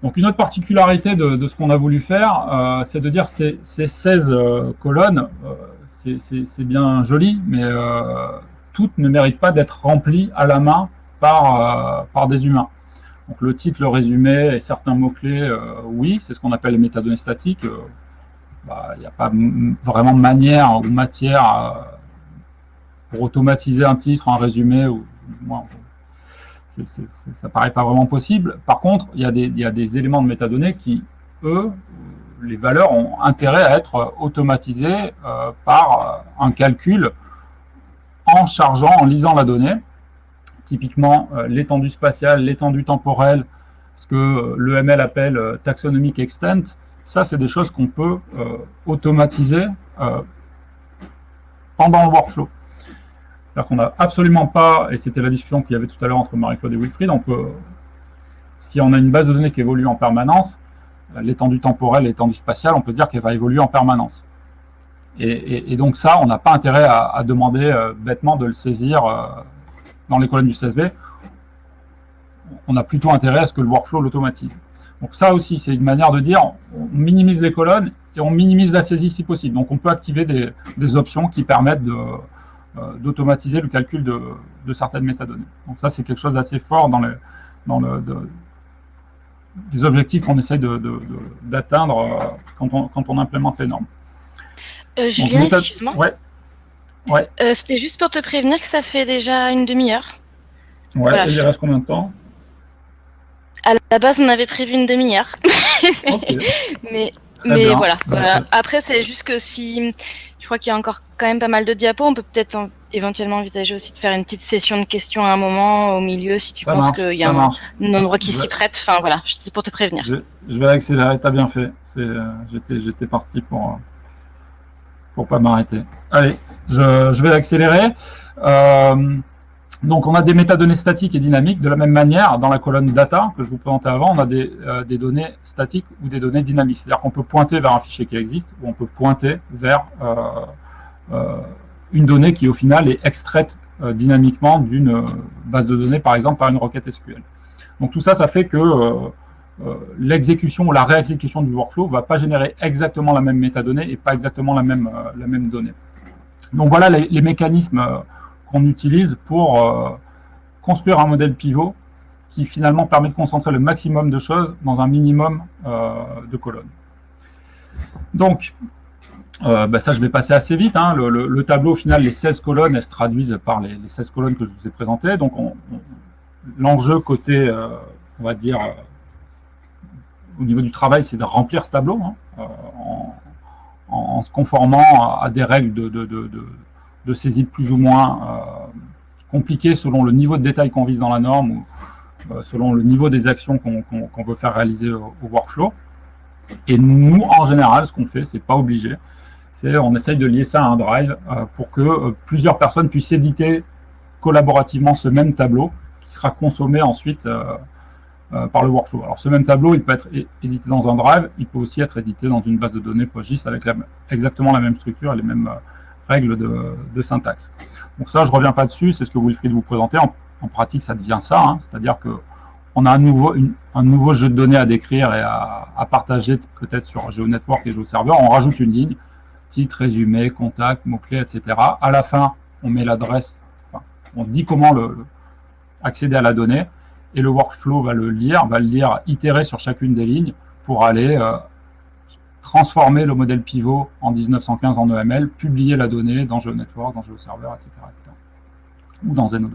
Donc une autre particularité de, ce qu'on a voulu faire, euh, c'est de dire ces, ces 16 euh, colonnes, euh, c'est bien joli, mais toutes ne méritent pas d'être remplies à la main par, des humains. Donc le titre, le résumé et certains mots-clés, oui, c'est ce qu'on appelle les métadonnées statiques. Bah, il n'y a pas vraiment manière ou matière pour automatiser un titre, un résumé, ou ça paraît pas vraiment possible. Par contre, il y, a des, éléments de métadonnées qui, eux, les valeurs ont intérêt à être automatisées euh, par euh, un calcul en chargeant, en lisant la donnée. Typiquement, euh, l'étendue spatiale, l'étendue temporelle, ce que l'EML appelle taxonomic extent, ça, c'est des choses qu'on peut automatiser pendant le workflow. C'est-à-dire qu'on n'a absolument pas, et c'était la discussion qu'il y avait tout à l'heure entre Marie-Claude et Wilfried, si on a une base de données qui évolue en permanence, l'étendue temporelle, l'étendue spatiale, on peut se dire qu'elle va évoluer en permanence. Et, donc ça, on n'a pas intérêt à, demander euh, bêtement de le saisir euh, dans les colonnes du CSV. On a plutôt intérêt à ce que le workflow l'automatise. Donc ça aussi, c'est une manière de dire, on minimise les colonnes et on minimise la saisie si possible. Donc on peut activer des options qui permettent de, d'automatiser le calcul de, certaines métadonnées. Donc ça, c'est quelque chose d'assez fort dans, le, dans le, les objectifs qu'on essaye d'atteindre euh, quand, on, quand on implémente les normes. Euh, Julien, excuse-moi. Ouais. Ouais. C'était juste pour te prévenir que ça fait déjà une demi-heure. Ouais, il reste combien de temps? À la base, on avait prévu une demi-heure. Mais mais voilà. Après, c'est juste que si je crois qu'il y a encore quand même pas mal de diapos, on peut peut-être éventuellement envisager aussi de faire une petite session de questions à un moment au milieu si tu penses qu'il y a un, endroit qui s'y prête. Enfin voilà, je dis pour te prévenir. Je, vais accélérer. T'as bien fait. Euh, j'étais parti pour pour pas m'arrêter. Allez, je, vais accélérer. Euh, Donc, on a des métadonnées statiques et dynamiques. De la même manière, dans la colonne data que je vous présentais avant, on a des, des données statiques ou des données dynamiques. C'est-à-dire qu'on peut pointer vers un fichier qui existe ou on peut pointer vers une donnée qui, au final, est extraite dynamiquement d'une base de données, par exemple, par une requête SQL. Donc, tout ça, ça fait que euh, l'exécution ou la réexécution du workflow ne va pas générer exactement la même métadonnée et pas exactement la même, euh, donnée. Donc voilà les, mécanismes euh, qu'on utilise pour construire un modèle pivot qui finalement permet de concentrer le maximum de choses dans un minimum de colonnes. Donc, bah ça, je vais passer assez vite. Hein. Le, tableau, au final, les 16 colonnes, elles se traduisent par les, 16 colonnes que je vous ai présentées. Donc, l'enjeu côté, on va dire, au niveau du travail, c'est de remplir ce tableau hein, euh, en, se conformant à, des règles de, saisie plus ou moins euh, compliquées selon le niveau de détail qu'on vise dans la norme ou euh, selon le niveau des actions qu'on veut faire réaliser au, workflow. Et nous, en général, ce qu'on fait, c'est pas obligé, c'est on essaye de lier ça à un drive pour que plusieurs personnes puissent éditer collaborativement ce même tableau qui sera consommé ensuite euh, par le workflow. Alors ce même tableau, il peut être édité dans un drive, il peut aussi être édité dans une base de données PostGIS avec exactement la même structure et les mêmes euh, règles de, syntaxe. Donc ça, je ne reviens pas dessus, c'est ce que Wilfried vous présentait. En, pratique, ça devient ça, hein. c'est-à-dire que on a un nouveau, un nouveau jeu de données à décrire et à, partager peut-être sur GeoNetwork et GeoServer. On rajoute une ligne, titre, résumé, contact, mots-clés, etc. À la fin, on met l'adresse, on dit comment accéder à la donnée et le workflow va le lire, va le lire, itérer sur chacune des lignes pour aller euh, transformer le modèle pivot en 1915 en EML, publier la donnée dans GeoNetwork, dans GeoServer, etc., etc. ou dans Zeno2,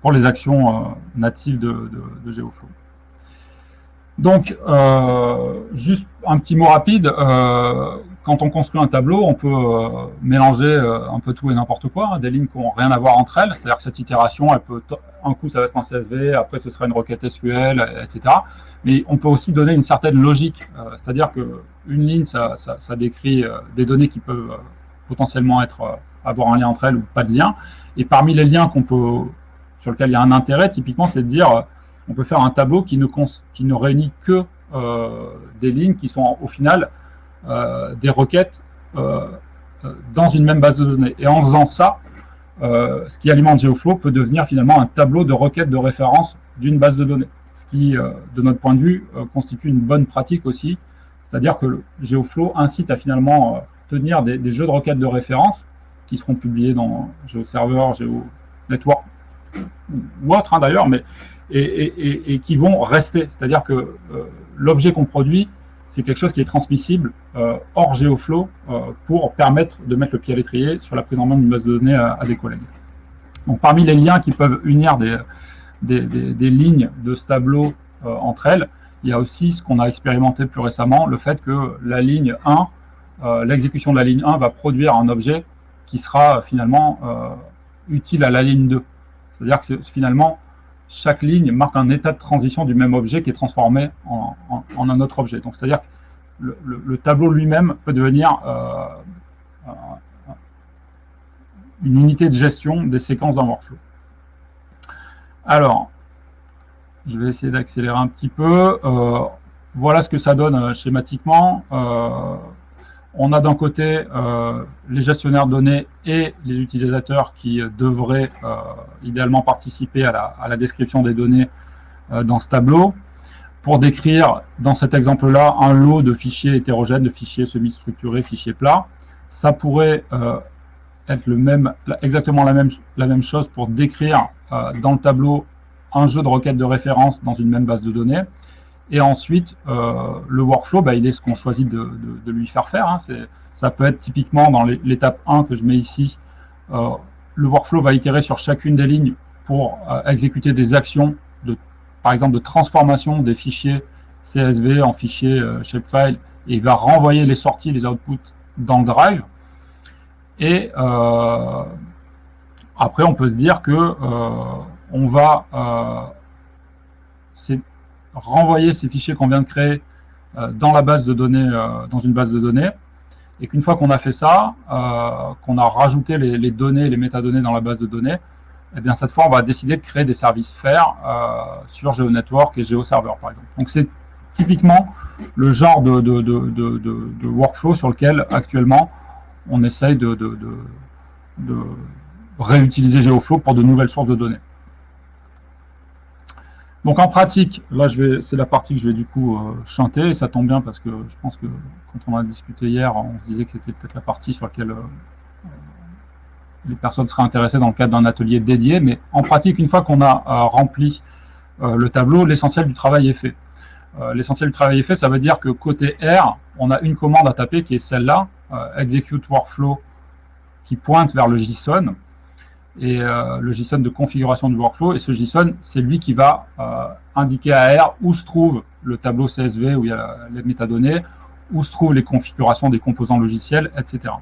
pour les actions euh, natives de, GeoFlow. Donc, euh, juste un petit mot rapide, quand on construit un tableau, on peut euh, mélanger euh, un peu tout et n'importe quoi, hein, des lignes qui n'ont rien à voir entre elles. C'est-à-dire que cette itération, elle peut, un coup, ça va être un CSV, après, ce sera une requête SQL, etc. Mais on peut aussi donner une certaine logique. Euh, c'est-à-dire qu'une ligne, ça, décrit des données qui peuvent potentiellement avoir un lien entre elles ou pas de lien. Et parmi les liens peut, sur lesquels il y a un intérêt, typiquement, c'est de dire, on peut faire un tableau qui ne, réunit que des lignes qui sont au final des requêtes euh, euh, dans une même base de données. Et en faisant ça, ce qui alimente GeoFlow peut devenir finalement un tableau de requêtes de référence d'une base de données. Ce qui, de notre point de vue, constitue une bonne pratique aussi. C'est-à-dire que le GeoFlow incite à finalement tenir des, jeux de requêtes de référence qui seront publiés dans GeoServer, GeoNetwork ou autre hein, d'ailleurs, mais et, qui vont rester. C'est-à-dire que l'objet qu'on produit c'est quelque chose qui est transmissible euh, hors GeoFlow euh, pour permettre de mettre le pied à l'étrier sur la prise en main d'une base de données à, des collègues. Donc, parmi les liens qui peuvent unir des, lignes de ce tableau euh, entre elles, il y a aussi ce qu'on a expérimenté plus récemment, le fait que la ligne 1, l'exécution de la ligne 1 va produire un objet qui sera finalement utile à la ligne 2. C'est-à-dire que finalement, chaque ligne marque un état de transition du même objet qui est transformé en, un autre objet. Donc, c'est-à-dire que le, tableau lui-même peut devenir euh, une unité de gestion des séquences d'un workflow. Alors, je vais essayer d'accélérer un petit peu. Euh, voilà ce que ça donne euh, schématiquement on a d'un côté euh, les gestionnaires de données et les utilisateurs qui devraient euh, idéalement participer à la, description des données euh, dans ce tableau pour décrire dans cet exemple-là un lot de fichiers hétérogènes, de fichiers semi-structurés, fichiers plats. Ça pourrait être exactement la même chose pour décrire dans le tableau un jeu de requêtes de référence dans une même base de données. Et ensuite, euh, le workflow, bah, il est ce qu'on choisit de, lui faire faire. Hein. Ça peut être typiquement dans l'étape 1 que je mets ici, euh, le workflow va itérer sur chacune des lignes pour euh, exécuter des actions, de, par exemple de transformation des fichiers CSV en fichiers shapefile, et il va renvoyer les sorties, les outputs dans le drive. Et après, on peut se dire que on va renvoyer ces fichiers qu'on vient de créer euh, dans la base de données, euh, dans une base de données, et qu'une fois qu'on a fait ça, euh, qu'on a rajouté les, données, les métadonnées dans la base de données, eh bien cette fois, on va décider de créer des services FAIR euh, sur GeoNetwork et GeoServer, par exemple. Donc c'est typiquement le genre de, de, workflow sur lequel actuellement on essaye de, réutiliser GeoFlow pour de nouvelles sources de données. Donc en pratique, là c'est la partie que je vais du coup euh, chanter, et ça tombe bien parce que je pense que quand on a discuté hier, on se disait que c'était peut-être la partie sur laquelle euh, les personnes seraient intéressées dans le cadre d'un atelier dédié, mais en pratique, une fois qu'on a euh, rempli le tableau, l'essentiel du travail est fait. l'essentiel du travail est fait, ça veut dire que côté R, on a une commande à taper qui est celle-là, execute workflow, qui pointe vers le JSON, et euh, le JSON de configuration du workflow. Et ce JSON, c'est lui qui va euh, indiquer à R où se trouve le tableau CSV, où il y a les métadonnées, où se trouvent les configurations des composants logiciels, etc.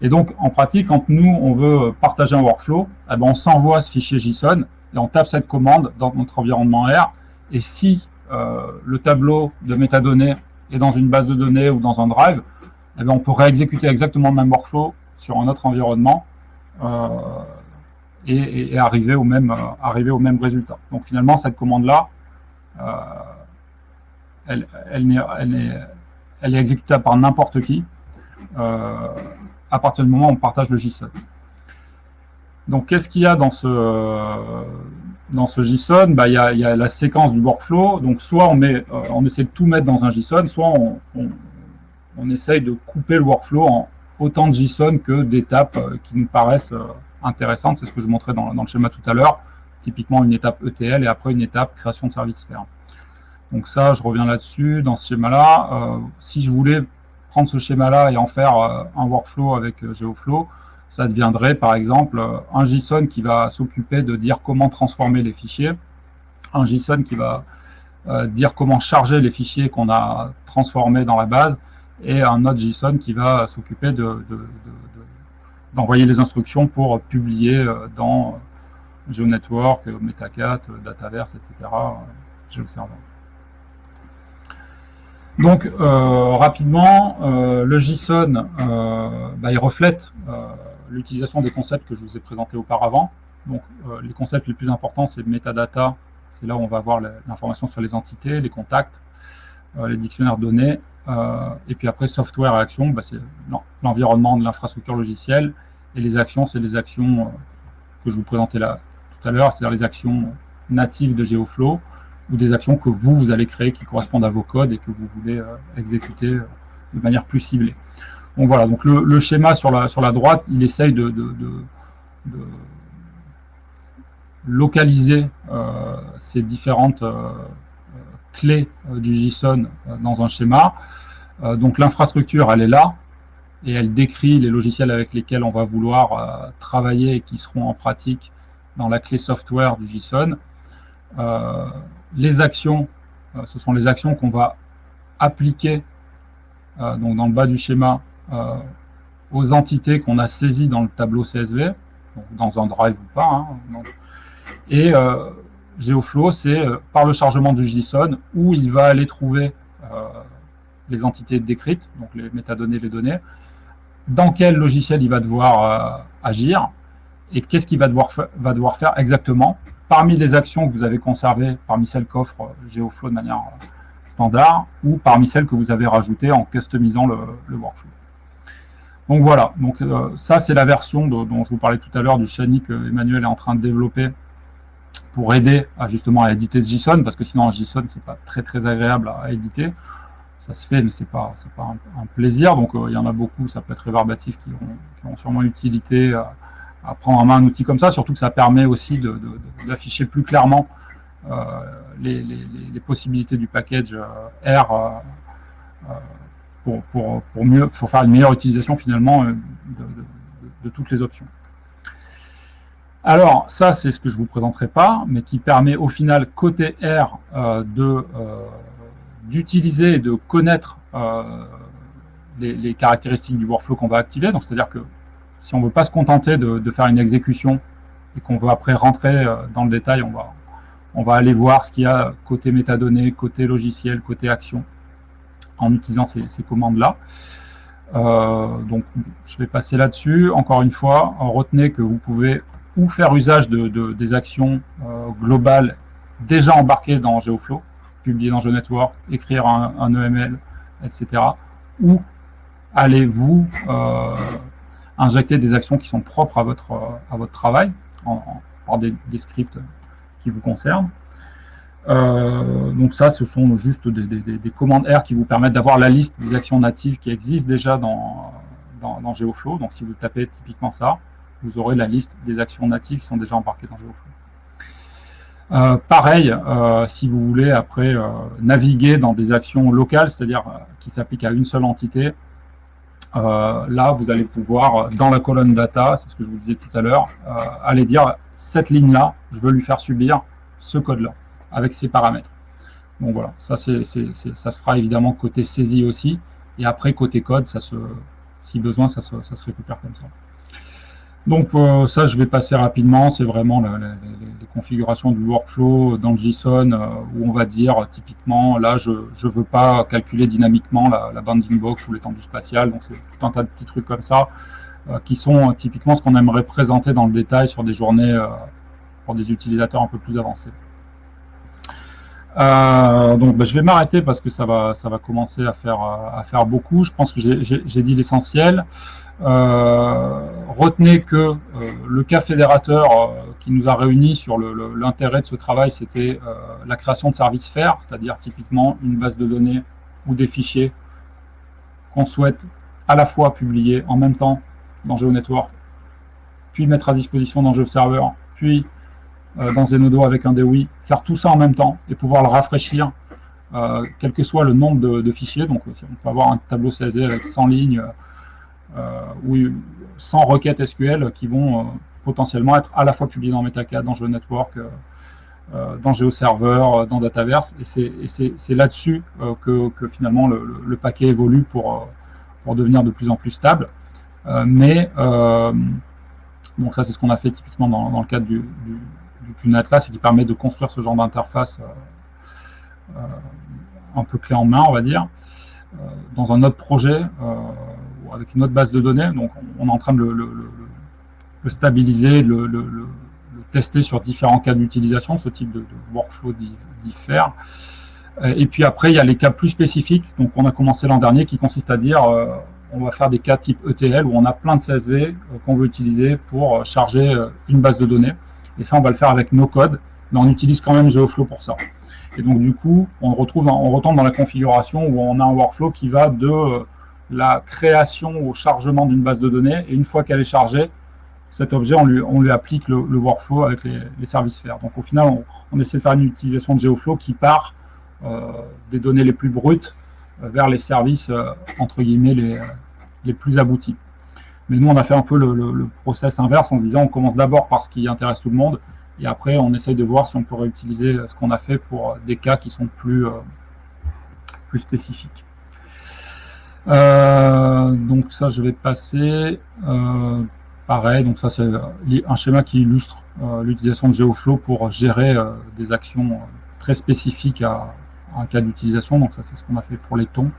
Et donc, en pratique, quand nous, on veut partager un workflow, eh ben, on s'envoie ce fichier JSON et on tape cette commande dans notre environnement R. Et si euh, le tableau de métadonnées est dans une base de données ou dans un drive, eh ben, on pourrait exécuter exactement le même workflow sur un autre environnement et, arriver, au même, euh, arriver au même résultat. Donc finalement, cette commande-là, euh, elle, elle, est, elle, est, exécutable par n'importe qui euh, à partir du moment où on partage le JSON. Donc qu'est-ce qu'il y a dans ce, dans ce JSON bah, il, y a, il, y a, la séquence du workflow. Donc soit on, met, on essaie de tout mettre dans un JSON, soit on, on, essaye de couper le workflow en autant de JSON que d'étapes qui nous paraissent intéressante, c'est ce que je montrais dans, le schéma tout à l'heure, typiquement une étape ETL et après une étape création de service ferme. Donc ça, je reviens là-dessus, dans ce schéma-là. Euh, si je voulais prendre ce schéma-là et en faire euh, un workflow avec euh, GeoFlow, ça deviendrait par exemple un JSON qui va s'occuper de dire comment transformer les fichiers, un JSON qui va dire comment charger les fichiers qu'on a transformés dans la base, et un autre JSON qui va s'occuper de, d'envoyer les instructions pour publier euh, dans GeoNetwork, Metacat, Dataverse, etc. GeoServer. Donc, euh, rapidement, euh, le JSON, bah, il reflète l'utilisation des concepts que je vous ai présentés auparavant. Donc, les concepts les plus importants, c'est metadata, c'est là où on va avoir l'information sur les entités, les contacts, les dictionnaires données, euh, et puis après, software et action, bah, c'est l'environnement de l'infrastructure logicielle. Et les actions, c'est les actions euh, que je vous présentais là tout à l'heure, c'est-à-dire les actions natives de GeoFlow ou des actions que vous, vous allez créer qui correspondent à vos codes et que vous voulez euh, exécuter de manière plus ciblée. Donc voilà, donc le, schéma sur la, sur la droite, il essaye de, localiser ces différentes clés euh, du JSON euh, dans un schéma. Euh, donc l'infrastructure, elle est là, et elle décrit les logiciels avec lesquels on va vouloir travailler et qui seront en pratique dans la clé software du JSON. les actions, ce sont les actions qu'on va appliquer donc dans le bas du schéma aux entités qu'on a saisies dans le tableau CSV, dans un drive ou pas. Hein, et GeoFlow, c'est euh, par le chargement du JSON où il va aller trouver euh, les entités décrites, donc les métadonnées, les données, dans quel logiciel il va devoir euh, agir et qu'est-ce qu'il va devoir, faire exactement parmi les actions que vous avez conservées, parmi celles qu'offre GeoFlow de manière standard ou parmi celles que vous avez rajoutées en customisant le, workflow. Donc voilà, ça c'est la version dont je vous parlais tout à l'heure du Shiny que Emmanuel est en train de développer pour aider à justement à éditer ce JSON, parce que sinon un JSON c'est pas très très agréable à, éditer. Ça se fait, mais c'est pas pas un, plaisir. Donc euh, il y en a beaucoup, ça peut être réverbatif, qui ont, sûrement utilité à, prendre en main un outil comme ça. Surtout que ça permet aussi d'afficher plus clairement euh, les, possibilités du package euh, R pour, pour, pour, mieux, pour faire une meilleure utilisation finalement de toutes les options. Alors, ça, c'est ce que je ne vous présenterai pas, mais qui permet au final, côté R, euh, euh, d'utiliser et de connaître euh, les, caractéristiques du workflow qu'on va activer. Donc, c'est-à-dire que si on ne veut pas se contenter de, faire une exécution et qu'on veut après rentrer dans le détail, on va, on va aller voir ce qu'il y a côté métadonnées, côté logiciel, côté action, en utilisant ces, ces commandes-là. donc, je vais passer là-dessus. Encore une fois, retenez que vous pouvez ou faire usage de, des actions globales déjà embarquées dans GeoFlow, publier dans GeoNetwork, écrire un, EML, etc. Ou allez-vous injecter des actions qui sont propres à votre, à votre travail par des, scripts qui vous concernent. Euh, donc ça, ce sont juste des, commandes R qui vous permettent d'avoir la liste des actions natives qui existent déjà dans, dans, GeoFlow. Donc si vous tapez typiquement ça, vous aurez la liste des actions natives qui sont déjà embarquées dans GeoFlow. Euh, pareil, euh, si vous voulez après naviguer dans des actions locales, c'est-à-dire qui s'appliquent à une seule entité, là, vous allez pouvoir, dans la colonne data, c'est ce que je vous disais tout à l'heure, aller dire cette ligne-là, je veux lui faire subir ce code-là avec ses paramètres. Donc voilà, ça, c'est, ça se fera évidemment côté saisie aussi. Et après, côté code, ça se, si besoin, ça se, ça se récupère comme ça. Donc euh, ça, je vais passer rapidement. C'est vraiment les configurations du workflow dans le JSON euh, où on va dire typiquement, là, je ne veux pas calculer dynamiquement la, bounding box ou l'étendue spatiale. Donc c'est tout un tas de petits trucs comme ça euh, qui sont typiquement ce qu'on aimerait présenter dans le détail sur des journées pour des utilisateurs un peu plus avancés. Euh, donc bah, je vais m'arrêter parce que ça va, ça va commencer à faire, euh, à faire beaucoup. Je pense que j'ai dit l'essentiel. Euh, retenez que euh, le cas fédérateur qui nous a réunis sur l'intérêt de ce travail, c'était la création de services FAIR, c'est-à-dire typiquement une base de données ou des fichiers qu'on souhaite à la fois publier en même temps dans GeoNetwork, puis mettre à disposition dans GeoServer, puis euh, dans Zenodo avec un DOI, faire tout ça en même temps et pouvoir le rafraîchir, euh, quel que soit le nombre de, fichiers. Donc, on peut avoir un tableau CSV avec 100 lignes euh, ou 100 requêtes SQL qui vont potentiellement être à la fois publiées dans Metacad, dans GeoNetwork, dans GeoServer, dans Dataverse. Et c'est là-dessus que, finalement le, paquet évolue pour, devenir de plus en plus stable. mais donc ça, c'est ce qu'on a fait typiquement dans, le cadre du, du Atlas et qui permet de construire ce genre d'interface euh, euh, un peu clé en main, on va dire, euh, dans un autre projet avec une autre base de données. Donc, on est en train de le, stabiliser, le, le, tester sur différents cas d'utilisation, ce type de, workflow diffère. Et puis après, il y a les cas plus spécifiques. Donc, on a commencé l'an dernier qui consiste à dire on va faire des cas type ETL où on a plein de CSV qu'on veut utiliser pour charger une base de données. Et ça, on va le faire avec nos codes, mais on utilise quand même GeoFlow pour ça. Et donc, du coup, on retrouve, on retombe dans la configuration où on a un workflow qui va de euh, la création au chargement d'une base de données. Et une fois qu'elle est chargée, cet objet, on lui, on lui applique le, workflow avec les, services faire. Donc, au final, on, essaie de faire une utilisation de GeoFlow qui part euh, des données les plus brutes euh, vers les services, entre guillemets, les, les plus aboutis. Mais nous, on a fait un peu le, process inverse en disant on commence d'abord par ce qui intéresse tout le monde et après on essaye de voir si on pourrait utiliser ce qu'on a fait pour des cas qui sont plus, euh, plus spécifiques. Euh, donc ça, je vais passer. Euh, pareil, donc ça c'est un schéma qui illustre l'utilisation de GeoFlow pour gérer des actions très spécifiques à, un cas d'utilisation. Donc ça c'est ce qu'on a fait pour les tons.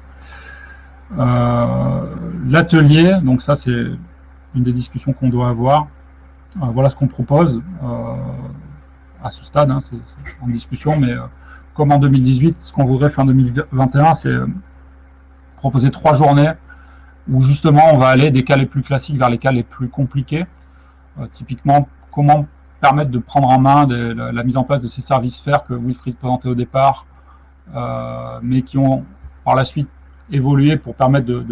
Euh, l'atelier, donc ça c'est une des discussions qu'on doit avoir. Euh, voilà ce qu'on propose euh, à ce stade, hein, c'est en discussion, mais comme en 2018, ce qu'on voudrait faire en 2021, c'est proposer trois journées où justement on va aller des cas les plus classiques vers les cas les plus compliqués. typiquement, comment permettre de prendre en main la, mise en place de ces services faire que Wilfried présentait au départ, mais qui ont par la suite évoluer pour permettre de,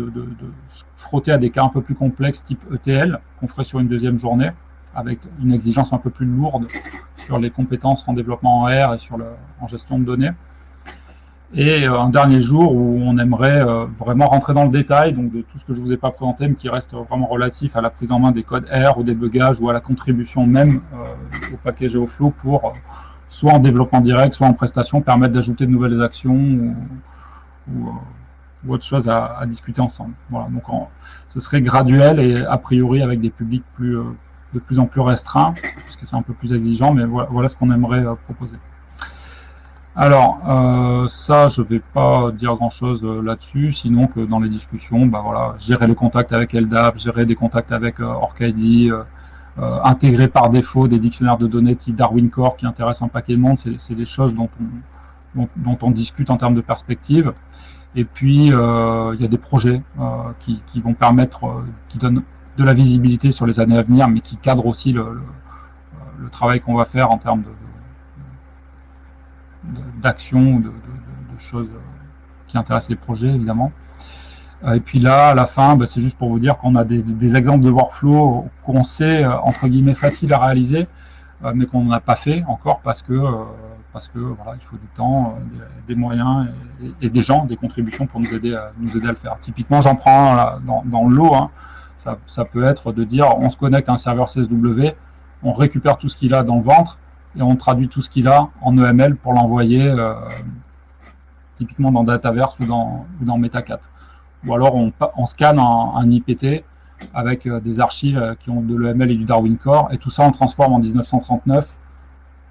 frotter à des cas un peu plus complexes type ETL qu'on ferait sur une deuxième journée avec une exigence un peu plus lourde sur les compétences en développement en R et sur en gestion de données. Et euh, un dernier jour où on aimerait euh, vraiment rentrer dans le détail, donc de tout ce que je vous ai pas présenté, mais qui reste vraiment relatif à la prise en main des codes R, au débugage ou à la contribution même euh, au paquet GeoFlow pour, soit en développement direct, soit en prestation, permettre d'ajouter de nouvelles actions ou, ou autre chose à, discuter ensemble. Voilà, donc ce serait graduel et a priori avec des publics plus, de plus en plus restreints, puisque c'est un peu plus exigeant, mais voilà, ce qu'on aimerait proposer. Alors, euh, ça, je ne vais pas dire grand-chose là-dessus, sinon que dans les discussions, bah voilà, gérer les contacts avec LDAP, gérer des contacts avec OrcID, intégrer par défaut des dictionnaires de données type Darwin Core qui intéressent un paquet de monde. C'est des choses dont on, dont, on discute en termes de perspective. Et puis, il y a des projets qui, qui, vont permettre, qui donnent de la visibilité sur les années à venir, mais qui cadrent aussi le, le, travail qu'on va faire en termes d'action, de, de, choses qui intéressent les projets, évidemment. Euh, et puis là, à la fin, bah, c'est juste pour vous dire qu'on a des, exemples de workflow qu'on sait, euh, entre guillemets, facile à réaliser, euh, mais qu'on n'a pas fait encore parce que, parce que voilà, il faut du temps, des, moyens et, des gens, des contributions pour nous aider à, nous aider à le faire. Typiquement, j'en prends dans, dans le lot, hein. ça, ça, peut être de dire on se connecte à un serveur CSW, on récupère tout ce qu'il a dans le ventre et on traduit tout ce qu'il a en EML pour l'envoyer typiquement dans Dataverse ou dans, Metacat ou alors on, scanne un, IPT avec euh, des archives euh, qui ont de l'EML et du Darwin Core, et tout ça on transforme en 1939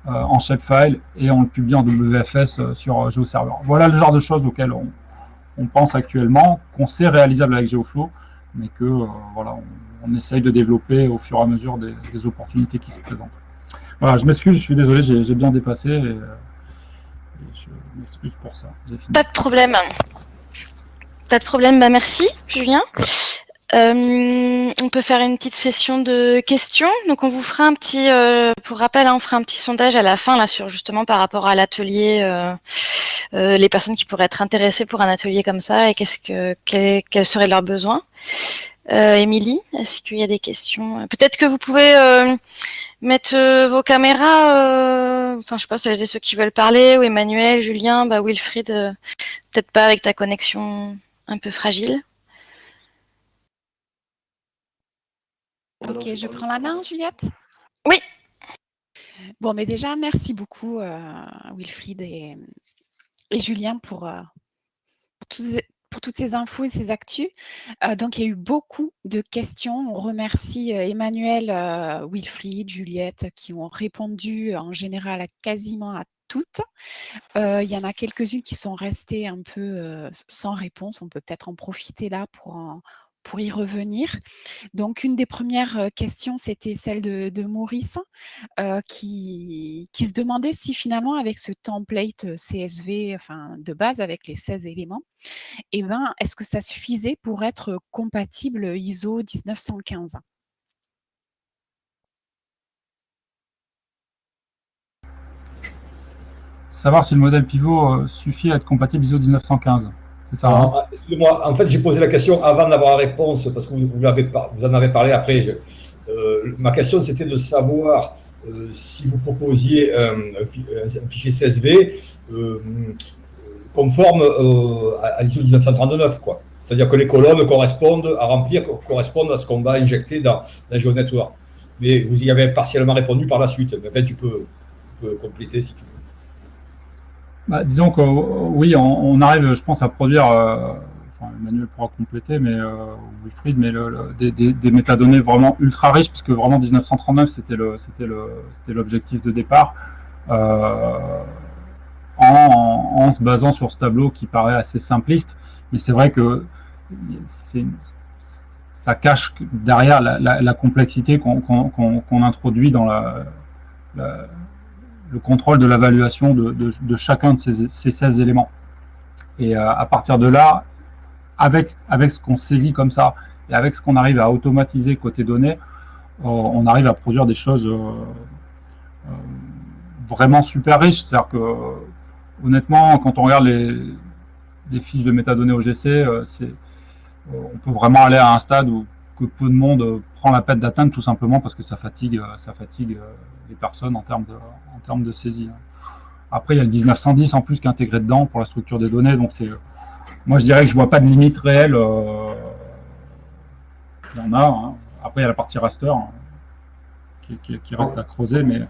euh, en shapefile et on le publie en WFS sur GeoServer. Voilà le genre de choses auxquelles on, pense actuellement, qu'on sait réalisable avec GeoFlow, mais que voilà, on, essaye de développer au fur et à mesure des, opportunités qui se présentent. Voilà, je m'excuse, je suis désolé, j'ai bien dépassé, et, je m'excuse pour ça. Pas de problème. Pas de problème, bah merci Julien. Euh, on peut faire une petite session de questions. Donc on vous fera un petit, euh, pour rappel, hein, on fera un petit sondage à la fin là sur justement par rapport à l'atelier, euh, les personnes qui pourraient être intéressées pour un atelier comme ça et qu'est-ce que quels seraient leurs besoins. Émilie, est-ce qu'il y a des questions? Peut-être que vous pouvez mettre vos caméras. enfin, je sais pas, celles et ceux qui veulent parler, ou Emmanuel, Julien, bah Wilfried, peut-être pas avec ta connexion un peu fragile. Ok, je prends la main, Juliette? Oui. Bon, mais déjà, merci beaucoup, euh, Wilfried et, Julien, pour, euh, pour, toutes ces infos et ces actus. Euh, donc, il y a eu beaucoup de questions. On remercie Emmanuel, Wilfried, Juliette, qui ont répondu en général à quasiment à toutes. il y en a quelques-unes qui sont restées un peu sans réponse. On peut peut-être en profiter là pour, pour y revenir. Donc, une des premières questions, c'était celle de, Maurice, qui, qui, se demandait si finalement, avec ce template CSV enfin, de base, avec les 16 éléments, eh ben, est-ce que ça suffisait pour être compatible ISO 1915 savoir si le modèle pivot euh, suffit à être compatible ISO 1915. Hein Excusez-moi, en fait, j'ai posé la question avant d'avoir la réponse, parce que vous, vous, en avez parlé après. Euh, ma question, c'était de savoir euh, si vous proposiez un, fichier CSV conforme à, l'ISO 1939, quoi. C'est-à-dire que les colonnes correspondent à remplir, correspondent à ce qu'on va injecter dans la GeoNetwork. Mais vous y avez partiellement répondu par la suite. Mais en fait, tu peux, tu peux compléter si tu veux. Bah, disons que oui, on, arrive, je pense, à produire, euh, enfin Emmanuel pourra compléter, mais euh, Wilfried, mais des, métadonnées vraiment ultra riches, puisque vraiment 1939 c'était l'objectif de départ, euh, en, se basant sur ce tableau qui paraît assez simpliste, mais c'est vrai que ça cache derrière la, complexité qu'on introduit dans la le contrôle de l'évaluation de, de, chacun de ces, ces, 16 éléments. Et euh, à partir de là, avec, avec ce qu'on saisit comme ça, et avec ce qu'on arrive à automatiser côté données, euh, on arrive à produire des choses euh, vraiment super riches. C'est-à-dire que, honnêtement, quand on regarde les, fiches de métadonnées OGC, on peut vraiment aller à un stade où peu de monde prend la peine d'atteindre tout simplement parce que ça fatigue, ça fatigue les personnes en termes de, en termes de saisie. Hein. Après, il y a le 1910 en plus qui est intégré dedans pour la structure des données. Donc, c'est, moi, je dirais que je vois pas de limite réelle. Euh, il y en a. Hein. Après, il y a la partie raster hein, qui, reste à creuser. Mais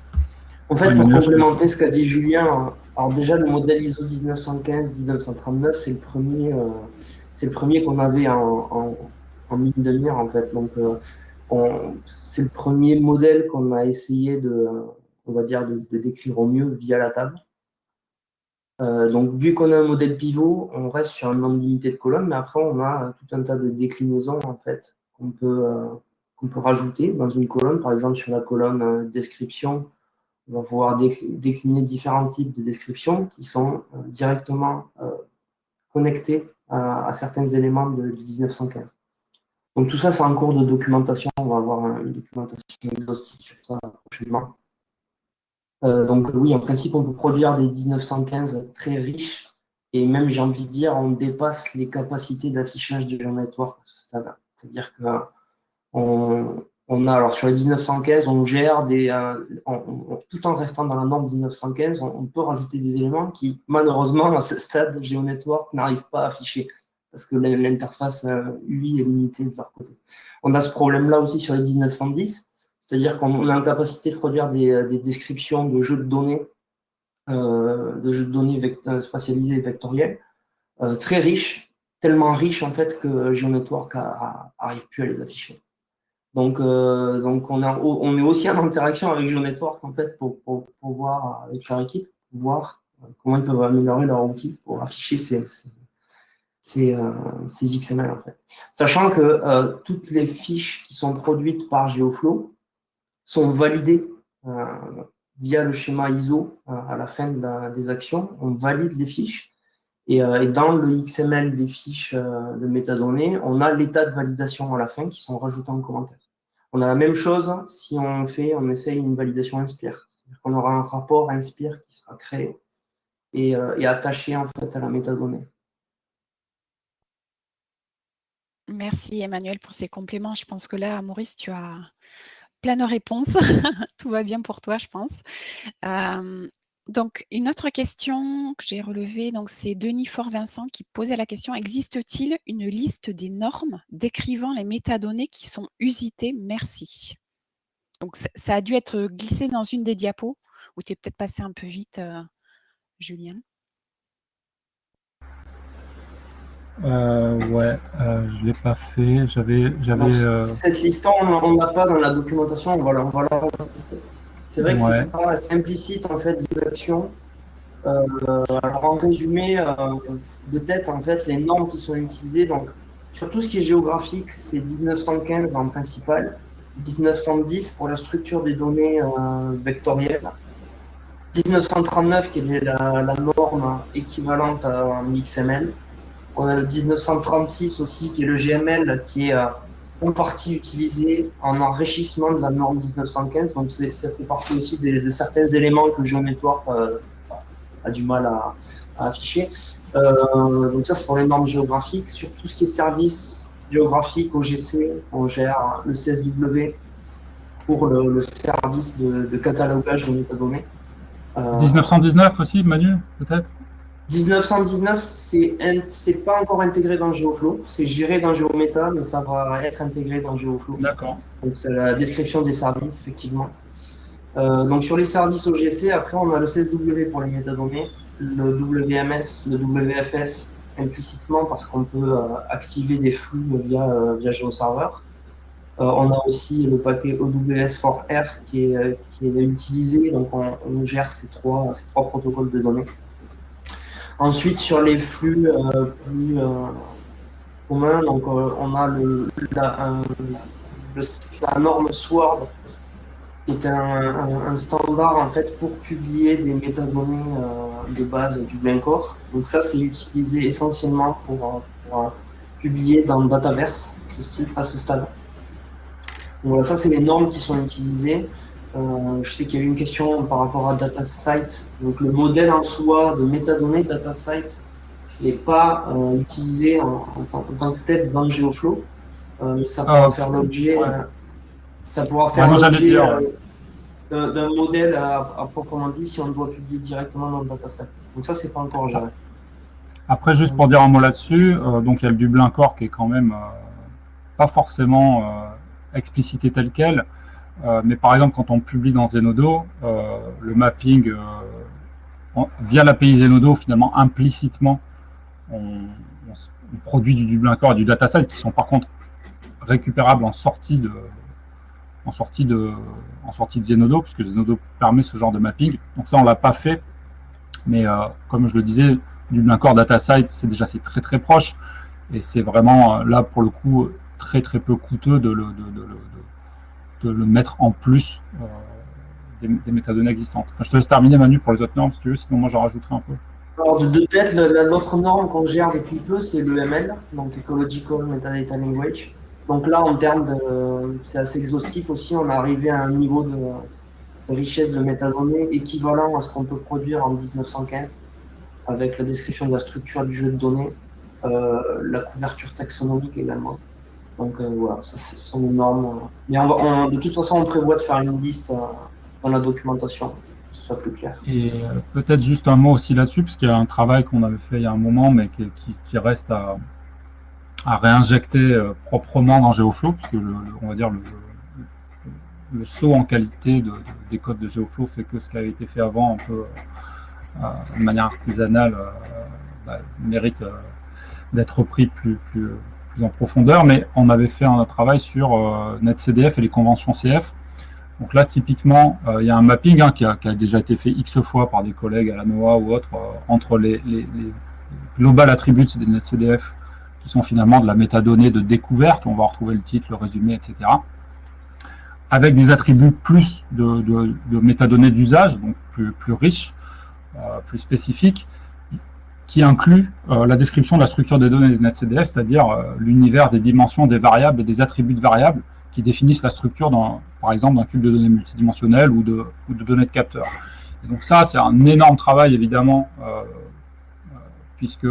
en fait, pour complémenter ce qu'a dit Julien, alors déjà, le modèle ISO 1915-1939, c'est le premier, euh, c'est le premier qu'on avait en, en, ligne de mire, en fait. Donc, euh, c'est le premier modèle qu'on a essayé de, de, décrire au mieux via la table. Euh, donc, vu qu'on a un modèle pivot, on reste sur un nombre limité de colonnes, mais après, on a tout un tas de déclinaisons, en fait, qu'on peut, euh, rajouter dans une colonne. Par exemple, sur la colonne description, on va pouvoir décliner différents types de descriptions qui sont directement connectés à, certains éléments de, 1915. Donc tout ça, c'est en cours de documentation. On va avoir une documentation exhaustive sur ça prochainement. Euh, donc oui, en principe, on peut produire des 1915 très riches et même, j'ai envie de dire, on dépasse les capacités d'affichage du network à ce stade. C'est-à-dire que a, alors sur les 1915, on gère des, euh, tout en restant dans la norme 1915, on, peut rajouter des éléments qui, malheureusement, à ce stade, GeoNetwork n'arrive pas à afficher parce que l'interface UI euh, est limitée de leur côté. On a ce problème-là aussi sur les 1910, c'est-à-dire qu'on a la capacité de produire des, euh, descriptions de jeux de données, euh, de jeux de données spatialisés et vectoriels, très riches, tellement riches en fait que GeoNetwork n'arrive plus à les afficher. Donc, donc on, est aussi en interaction avec GeoNetwork en fait pour, voir avec leur équipe, voir comment ils peuvent améliorer leur outil pour afficher ces, euh, XML en fait. Sachant que euh, toutes les fiches qui sont produites par Geoflow sont validées euh, via le schéma ISO à la fin des actions. On valide les fiches et, dans le XML des fiches de métadonnées, on a l'état de validation à la fin qui sont rajoutés en commentaire. On a la même chose si on fait, on essaye une validation Inspire. C'est-à-dire qu'on aura un rapport Inspire qui sera créé et, et attaché en fait à la métadonnée. Merci Emmanuel pour ces compléments. Je pense que là, Maurice, tu as plein de réponses. Tout va bien pour toi, je pense. donc, une autre question que j'ai relevée, c'est Denis Fort-Vincent qui posait la question existe-t-il une liste des normes décrivant les métadonnées qui sont usitées? Merci. Donc, ça, a dû être glissé dans une des diapos ou tu es peut-être passé un peu vite, euh, Julien? Euh, ouais, euh, je l'ai pas fait. J'avais, j'avais. Euh, cette liste, on n'a pas dans la documentation. On va la, C'est vrai que c'est pas implicite en fait des actions. Euh, alors en résumé, de tête en fait les normes qui sont utilisées. Donc sur tout ce qui est géographique, c'est 1915 en principal, 1910 pour la structure des données vectorielles. 1939 qui est la, la norme équivalente à un XML. On a le 1936 aussi, qui est le GML, qui est euh, en partie utilisé en enrichissement de la norme 1915. Donc ça fait partie aussi de, certains éléments que GeoNetwork euh, a du mal à, afficher. Euh, donc ça, c'est pour les normes géographiques. Sur tout ce qui est service géographique OGC, on gère le CSW pour le, service de, catalogage de métadonnées. 1919 aussi, Manu, peut-être? 1919, c'est pas encore intégré dans GeoFlow. C'est géré dans GeoMeta, mais ça va être intégré dans GeoFlow. D'accord. Donc, c'est la description des services, effectivement. Euh, donc, sur les services OGC, après, on a le CSW pour les métadonnées, le WMS, le WFS implicitement parce qu'on peut euh, activer des flux via, euh, via GeoServer. on a aussi le paquet OWS4R qui est, qui est utilisé, donc on, on gère ces trois, ces trois protocoles de données. Ensuite, sur les flux euh, plus euh, communs, donc, euh, on a le, la, norme SWORD, qui est un, standard en fait, pour publier des métadonnées de base du Blancore. Donc ça, c'est utilisé essentiellement pour, publier dans Dataverse à ce stade. voilà, ça, c'est les normes qui sont utilisées. Euh, je sais qu'il y a eu une question par rapport à DataSite. Donc le modèle en soi de métadonnées DataSite n'est pas euh, utilisé en, tant, que tel dans GeoFlow, euh, mais ça pourra ah, faire l'objet ça pourra faire l'objet d'un modèle à, proprement dit si on doit publier directement dans le dataset. Donc ça, c'est pas encore géré. Après, juste pour dire un mot là-dessus, donc il y a le Dublin Core qui est quand même pas forcément explicité tel quel. Euh, mais par exemple, quand on publie dans Zenodo, euh, le mapping, euh, via l'API Zenodo, finalement, implicitement, on, produit du Dublin Core et du dataset qui sont par contre récupérables en sortie de, en sortie de, en sortie de Zenodo, puisque Zenodo permet ce genre de mapping. Donc ça, on l'a pas fait, mais comme je le disais, Dublin Core Datasite, c'est déjà très très proche, et c'est vraiment là pour le coup très très peu coûteux de le, de, le mettre en plus des, métadonnées existantes. je te laisse terminer Manu pour les autres normes si tu veux, sinon moi j'en rajouterai un peu. Alors de, tête, l'autre norme qu'on gère depuis peu, c'est l'EML, donc Ecological Metadata Language. Donc là, en termes de, c'est assez exhaustif aussi, on est arrivé à un niveau de, richesse de métadonnées équivalent à ce qu'on peut produire en 1915, avec la description de la structure du jeu de données, euh, la couverture taxonomique également. Donc euh, voilà, ça, ce sont des normes. Mais de toute façon, on prévoit de faire une liste euh, dans la documentation, que ce soit plus clair. Et peut-être juste un mot aussi là-dessus, parce qu'il y a un travail qu'on avait fait il y a un moment, mais qui, reste à, réinjecter proprement dans GeoFlow, puisque on va dire le, le saut en qualité des codes de GeoFlow fait que ce qui avait été fait avant, un peu euh, de manière artisanale, euh, bah, mérite euh, d'être repris plus, plus, plus, en profondeur. Mais on avait fait un travail sur NetCDF et les conventions CF. Donc là, typiquement, il y a un mapping hein, qui, a, déjà été fait X fois par des collègues à la NOAA ou autres, entre les, global attributes des NetCDF, qui sont finalement de la métadonnée de découverte, on va retrouver le titre, le résumé, etc avec des attributs plus de, métadonnées d'usage, donc plus, riches, euh, plus spécifiques, qui incluent euh, la description de la structure des données des NetCDF, c'est-à-dire euh, l'univers des dimensions des variables et des attributs de variables qui définissent la structure, dans, par exemple, d'un cube de données multidimensionnelles ou de, données de capteurs. Et donc ça, c'est un énorme travail, évidemment, puisque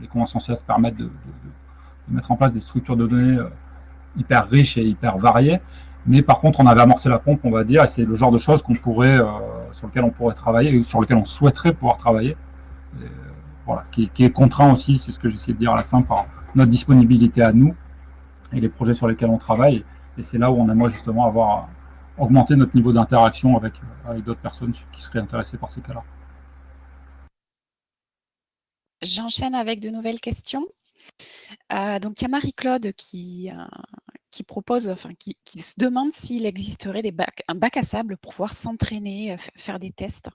les conventions CF permettent de, mettre en place des structures de données hyper riches et hyper variées, mais par contre, on avait amorcé la pompe, on va dire, et c'est le genre de choses qu'on pourrait, euh, sur lequel on pourrait travailler, sur lequel on souhaiterait pouvoir travailler. Euh, qui, est contraint aussi, c'est ce que j'essaie de dire à la fin, par notre disponibilité à nous et les projets sur lesquels on travaille. Et c'est là où on aimerait justement avoir augmenté notre niveau d'interaction avec, d'autres personnes qui seraient intéressées par ces cas-là. J'enchaîne avec de nouvelles questions. Euh, donc, il y a Marie-Claude qui, qui propose, enfin, qui, se demande s'il existerait des un bac à sable pour pouvoir s'entraîner, faire des tests.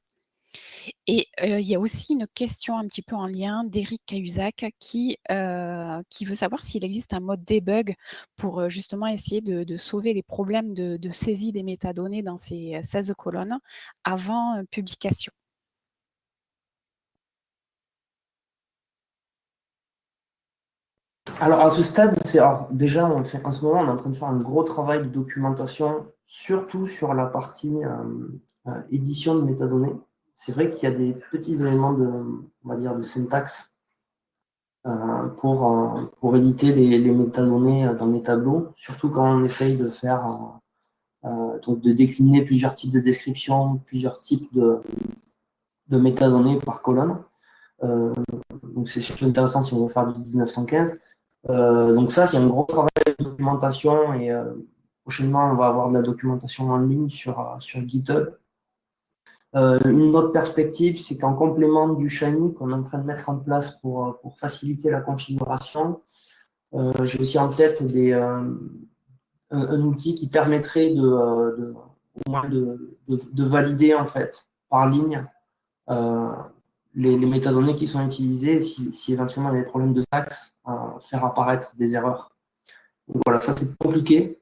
Et il y a aussi une question un petit peu en lien d'Eric Cahuzac qui, qui veut savoir s'il existe un mode debug pour justement essayer de, sauver les problèmes de, saisie des métadonnées dans ces 16 colonnes avant publication. Alors à ce stade, déjà en ce moment on est en train de faire un gros travail de documentation, surtout sur la partie euh, édition de métadonnées. C'est vrai qu'il y a des petits éléments de, on va dire, de syntaxe euh, pour, pour éditer les, métadonnées dans les tableaux, surtout quand on essaye de faire donc de décliner plusieurs types de descriptions, plusieurs types de, de métadonnées par colonne. c'est surtout intéressant si on veut faire du 1915. Euh, donc ça, c'est un gros travail de documentation et euh, prochainement, on va avoir de la documentation en ligne sur, euh, sur GitHub. Une autre perspective, c'est qu'en complément du Shiny qu'on est en train de mettre en place pour, pour faciliter la configuration, j'ai aussi en tête des, un, outil qui permettrait de, valider en fait par ligne les, métadonnées qui sont utilisées, si, éventuellement il y a des problèmes de taxe, euh, faire apparaître des erreurs. Voilà, ça c'est compliqué,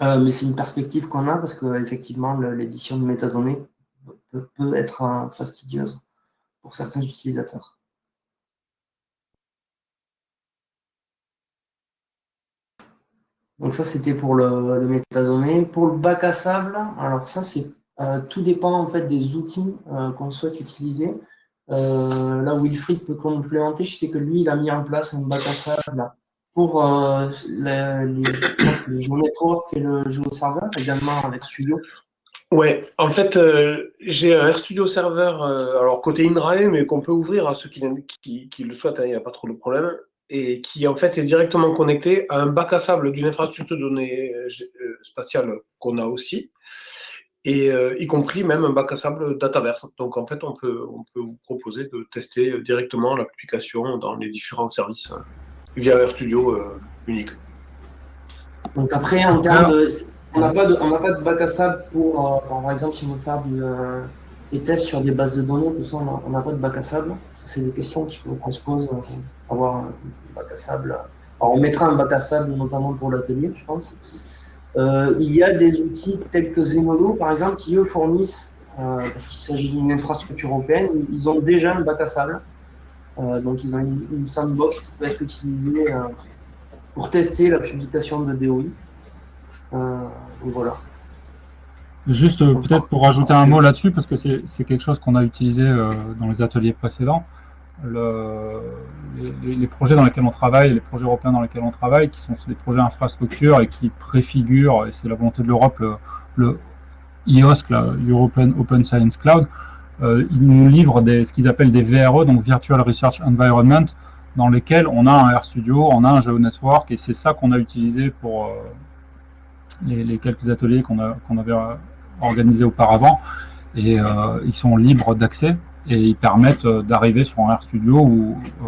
euh, mais c'est une perspective qu'on a parce qu'effectivement l'édition de métadonnées peut, être euh, fastidieuse pour certains utilisateurs. Donc ça, c'était pour le, le, métadonnées. Pour le bac à sable, alors ça, c'est tout dépend en fait des outils qu'on souhaite utiliser. Euh, là, Wilfried peut complémenter. Je sais que lui, il a mis en place un bac à sable pour euh, les, les, Network et le GeoServer, également avec Studio. Ouais, en fait, euh, j'ai un RStudio serveur, alors côté INRAE, mais qu'on peut ouvrir à ceux qui, qui, le souhaitent, hein, il n'y a pas trop de problème, et qui en fait est directement connecté à un bac à sable d'une infrastructure de données spatiale qu'on a aussi et euh, y compris même un bac à sable Dataverse. Donc en fait, on peut, on peut vous proposer de tester directement l'application dans les différents services hein, via RStudio euh, unique. Donc après, en termes de, on n'a pas, de, pas de bac à sable pour, euh, par exemple, si on veut faire des tests sur des bases de données, tout ça, on n'a pas de bac à sable. c'est des questions qu'il faut qu'on se pose, avoir un bac à sable Alors, on mettra un bac à sable notamment pour l'atelier, je pense. il y a des outils tels que Zenodo, par exemple, qui eux fournissent, parce qu'il s'agit d'une infrastructure européenne, ils ont déjà un bac à sable. donc ils ont une, sandbox qui peut être utilisée pour tester la publication de DOI. Donc voilà. Juste euh, peut-être pour rajouter un mot là-dessus, parce que c'est quelque chose qu'on a utilisé euh, dans les ateliers précédents. Le, les, projets dans lesquels on travaille, les projets européens dans lesquels on travaille, qui sont des projets infrastructure et qui préfigurent, et c'est la volonté de l'Europe, le, le IOSC, la European Open Science Cloud, euh, ils nous livrent ce qu'ils appellent des VRE, donc Virtual Research Environment, dans lesquels on a un RStudio, on a un GeoNetwork, et c'est ça qu'on a utilisé pour les, quelques ateliers qu'on avait organisés auparavant et euh, ils sont libres d'accès et ils permettent euh, d'arriver sur un RStudio où euh,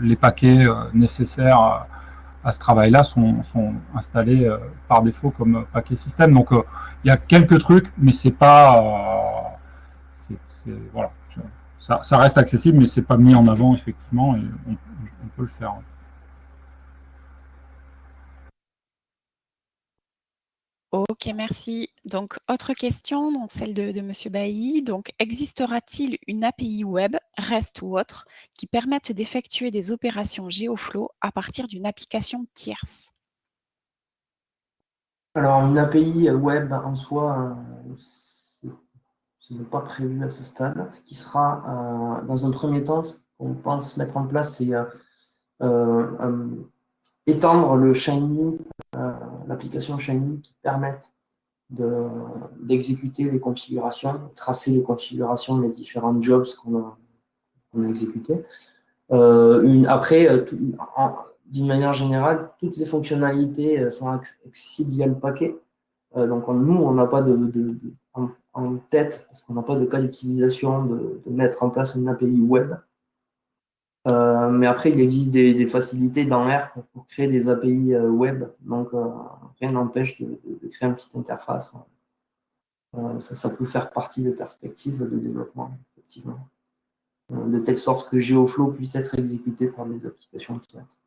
les paquets nécessaires à ce travail-là sont, sont, installés par défaut comme paquet système. Donc il y a quelques trucs, mais c'est pas, voilà, ça, ça, reste accessible, mais c'est pas mis en avant effectivement et on peut le faire. Ok, merci. Donc, autre question, donc celle de, M. Bailly. Donc, existera-t-il une API web, REST ou autre, qui permette d'effectuer des opérations GeoFlow à partir d'une application tierce? Alors, une API web en soi, euh, ce n'est pas prévu à ce stade. Ce qui sera, euh, dans un premier temps, ce qu'on pense mettre en place, c'est euh, étendre le Shiny euh, l'application Shiny qui permettent d'exécuter les configurations, tracer les configurations des différents jobs qu'on a, a exécutés. Euh, après, euh, d'une manière générale, toutes les fonctionnalités sont accessibles via le paquet. donc nous, on n'a pas de, en, tête, parce qu'on n'a pas de cas d'utilisation de, mettre en place une API web. Euh, mais après, il existe des, facilités dans R pour, créer des API euh, web. Donc, euh, rien n'empêche de, créer une petite interface. Ça, peut faire partie des perspectives de développement, effectivement. de telle sorte que GeoFlow puisse être exécuté par des applications tierces.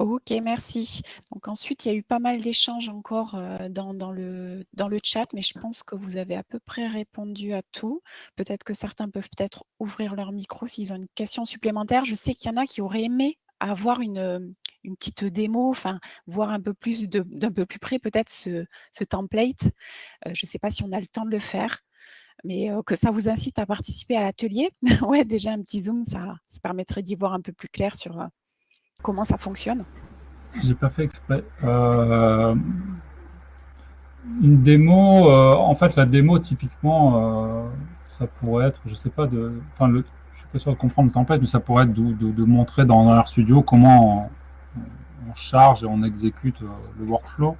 Ok, merci. Donc ensuite, il y a eu pas mal d'échanges encore euh, dans, le, dans le chat, mais je pense que vous avez à peu près répondu à tout. Peut-être que certains peuvent peut-être ouvrir leur micro s'ils ont une question supplémentaire. Je sais qu'il y en a qui auraient aimé avoir une, une petite démo, enfin, voir un peu plus d'un peu plus près peut-être ce, ce, template. Euh, je ne sais pas si on a le temps de le faire, mais euh, que ça vous incite à participer à l'atelier. ouais, déjà un petit zoom, ça, ça permettrait d'y voir un peu plus clair sur comment ça fonctionne? J'ai pas fait exprès. Euh, une démo, euh, en fait, la démo, typiquement, euh, ça pourrait être, je sais pas, de, enfin, le, je suis pas sûr de comprendre le template, mais ça pourrait être de, montrer dans RStudio comment on, charge et on exécute le workflow.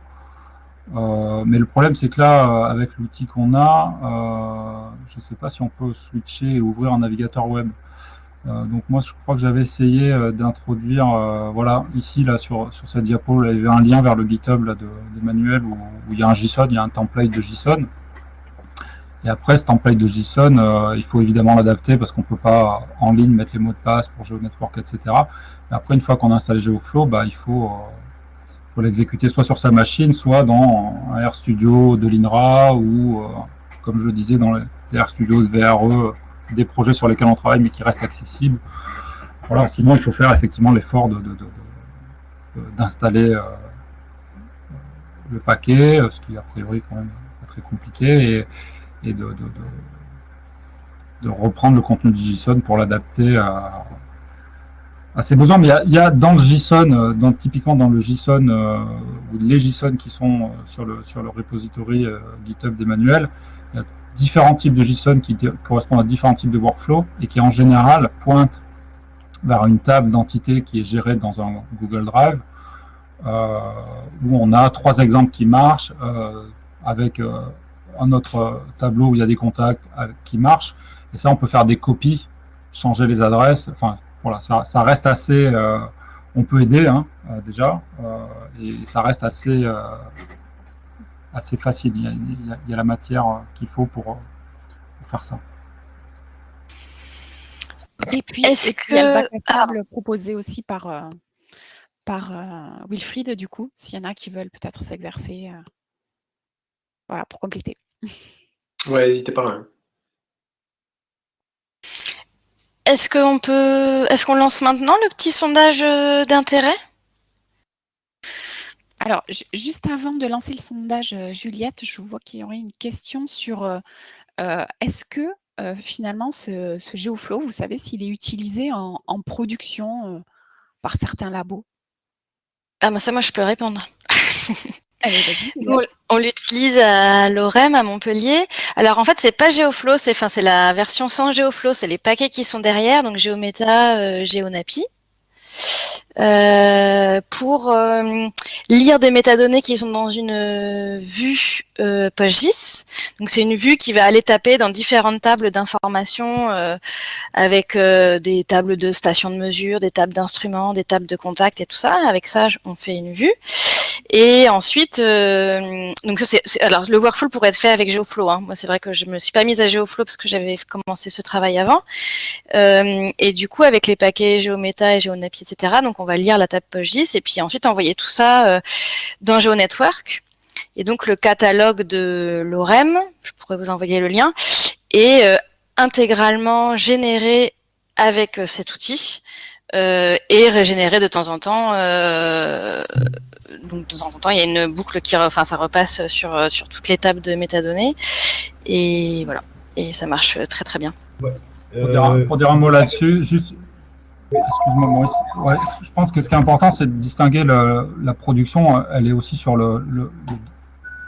mais le problème, c'est que là, avec l'outil qu'on a, je ne sais pas si on peut switcher et ouvrir un navigateur web. Euh, donc moi, je crois que j'avais essayé euh, d'introduire, euh, voilà, ici, là, sur, sur cette diapo, il y avait un lien vers le GitHub d'Emmanuel où, où, il y a un JSON, il y a un template de JSON. Et après, ce template de JSON, il faut évidemment l'adapter parce qu'on ne peut pas en ligne mettre les mots de passe pour GeoNetwork, etc. Et après, une fois qu'on a installé GeoFlow, bah, il faut, faut l'exécuter soit sur sa machine, soit dans un RStudio de l'INRA ou, comme je le disais, dans les RStudio de VRE des projets sur lesquels on travaille mais qui restent accessibles. Voilà, sinon, il faut faire effectivement l'effort d'installer euh, le paquet, ce qui a priori quand même très compliqué, et, de, reprendre le contenu du JSON pour l'adapter à, ses besoins. Mais il y, a, dans le JSON, euh, typiquement dans le JSON, euh, ou les JSON qui sont sur le, sur le repository GitHub d'Emmanuel, il y a différents types de JSON qui correspondent à différents types de workflows et qui en général pointent vers une table d'entités qui est gérée dans un Google Drive euh, où on a trois exemples qui marchent euh, avec euh, un autre tableau où il y a des contacts qui marchent. Et ça on peut faire des copies, changer les adresses, enfin voilà, ça, ça reste assez, on peut aider hein, déjà et ça reste assez assez facile. Il y a, la matière euh, qu'il faut pour, faire ça. Et puis, Est-ce il y a le bac à table proposé aussi par, euh, par euh, Wilfried, du coup, s'il y en a qui veulent peut-être s'exercer. euh, voilà, pour compléter. Ouais, n'hésitez pas. hein. Est-ce qu'on peut, est-ce qu'on lance maintenant le petit sondage euh, d'intérêt? Alors, ju- juste avant de lancer le sondage, euh, Juliette, je vois qu'il y aurait une question sur euh, euh, est-ce que euh, finalement ce, ce GeoFlow, vous savez s'il est utilisé en, en production euh, par certains labos? Ah, moi ça, moi je peux répondre. Nous, on l'utilise à l'OREM, à Montpellier. Alors en fait, c'est pas GeoFlow, c'est enfin c'est la version sans GeoFlow, c'est les paquets qui sont derrière, donc GeoMeta, euh, GeoNapi, euh, pour euh, lire des métadonnées qui sont dans une euh, vue euh. Donc c'est une vue qui va aller taper dans différentes tables d'informations euh, avec des tables de stations de mesure, des tables d'instruments, des tables de contact et tout ça. Avec ça, on fait une vue. Et ensuite, euh, donc ça c'est, alors le workflow pourrait être fait avec GeoFlow. Hein. Moi, c'est vrai que je me suis pas mise à GeoFlow parce que j'avais commencé ce travail avant. Euh, et du coup, avec les paquets GeoMeta et GeoNapi, etc. Donc, on va lire la table PostGIS et puis ensuite envoyer tout ça euh, dans GeoNetwork. Et donc, le catalogue de l'OREM, je pourrais vous envoyer le lien, est euh, intégralement généré avec euh, cet outil euh, et régénéré de temps en temps. Donc de temps en temps, il y a une boucle qui, enfin, ça repasse sur euh, sur toutes les tables de métadonnées et voilà. Et ça marche très très bien. Pour dire, un, Euh, pour dire un mot là-dessus, juste, excuse-moi Maurice, Ouais, je pense que ce qui est important, c'est de distinguer le- la production, euh, elle est aussi sur le- le-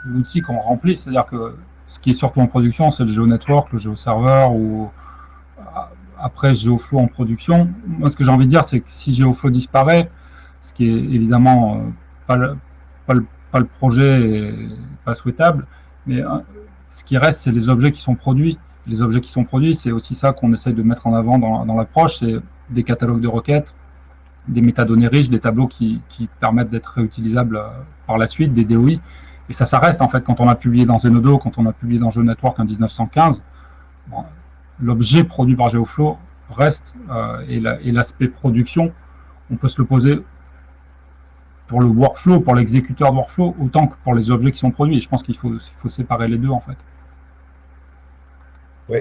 l'outil qu'on remplit, c'est-à-dire que ce qui est surtout en production, c'est le GeoNetwork, le GeoServer ou après GeoFlow en production. Moi, ce que j'ai envie de dire, c'est que si GeoFlow disparaît, ce qui est évidemment euh, pas le, pas le, pas le projet et pas souhaitable, mais euh, ce qui reste, c'est les objets qui sont produits les objets qui sont produits, c'est aussi ça qu'on essaye de mettre en avant dans, dans l'approche, c'est des catalogues de requêtes, des métadonnées riches, des tableaux qui, qui permettent d'être réutilisables euh, par la suite, des DOI. Et ça, ça reste en fait quand on a publié dans Zenodo, quand on a publié dans GeoNetwork en 1915, bon, l'objet produit par GeoFlow reste euh, et l'aspect production, on peut se le poser pour le workflow, pour l'exécuteur de workflow, autant que pour les objets qui sont produits. Et je pense qu'il faut, séparer les deux en fait. Oui.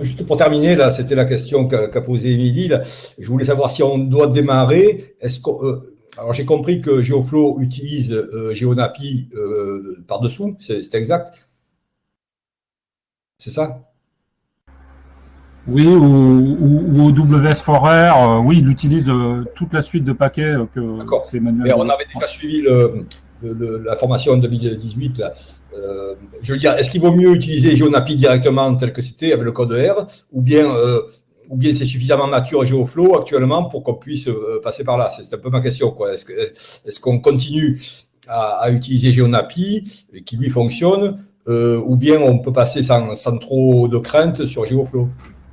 Juste pour terminer, là, c'était la question qu'a posée Émilie. Je voulais savoir si on doit démarrer. Est-ce que, euh, alors j'ai compris que GeoFlow utilise euh, GeoNapi euh, par-dessous, c'est c'est exact C'est ça? Oui, ou, ou, ou au WS4R, euh, oui, il utilise euh, toute la suite de paquets euh, que, D'accord. Mais on avait déjà suivi le, le- le- la formation en 2018. là. Euh, je veux dire, est-ce qu'il vaut mieux utiliser GeoNapi directement tel que c'était avec le code R, ou bien, ou bien c'est suffisamment mature GeoFlow actuellement pour qu'on puisse passer par là? C'est un peu ma question. quoi. Est-ce que- est-ce qu'on continue à, à utiliser GeoNapi, qui lui fonctionne, ou bien on peut passer sans, sans trop de crainte sur GeoFlow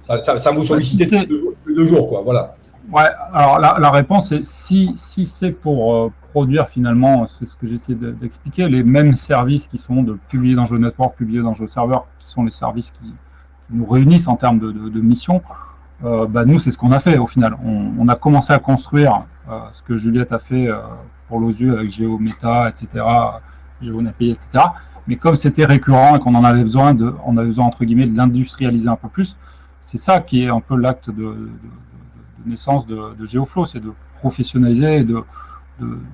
ça, ça, ça vous sollicite si c'est- deux, deux jours, quoi. Voilà. Ouais, alors la, la réponse est si, si c'est pour euh, produire finalement, c'est ce que j'essaie de- d'expliquer, les mêmes services qui sont de publier dans GeoNetwork, publier dans GeoServer, qui sont les services qui, nous réunissent en termes de, de, de mission, euh, bah nous, c'est ce qu'on a fait au final. On, on a commencé à construire euh, ce que Juliette a fait euh, pour l'OSU avec GeoMeta, etc., GeoNapi, etc. Mais comme c'était récurrent et qu'on en avait besoin, de, on avait besoin, entre guillemets, de l'industrialiser un peu plus, c'est ça qui est un peu l'acte de, de, de- de naissance de, de GeoFlow, c'est de professionnaliser et de,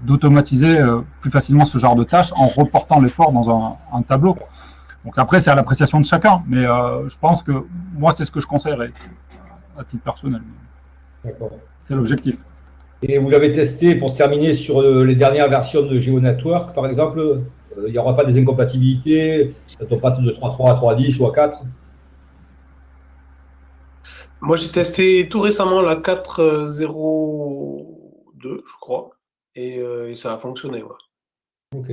d'automatiser euh, plus facilement ce genre de tâches en reportant l'effort dans un, un tableau. Donc après, c'est à l'appréciation de chacun, mais euh, je pense que moi, c'est ce que je conseillerais à titre personnel. D'accord. C'est l'objectif. Et vous l'avez testé pour terminer sur euh, les dernières versions de GeoNetwork, par exemple. Il n'y aura pas des incompatibilités quand on passe de 3.3 à 3.10 ou à 4 Moi, j'ai testé tout récemment la 4.0.2, je crois, et, euh, et ça a fonctionné. ouais. Ok.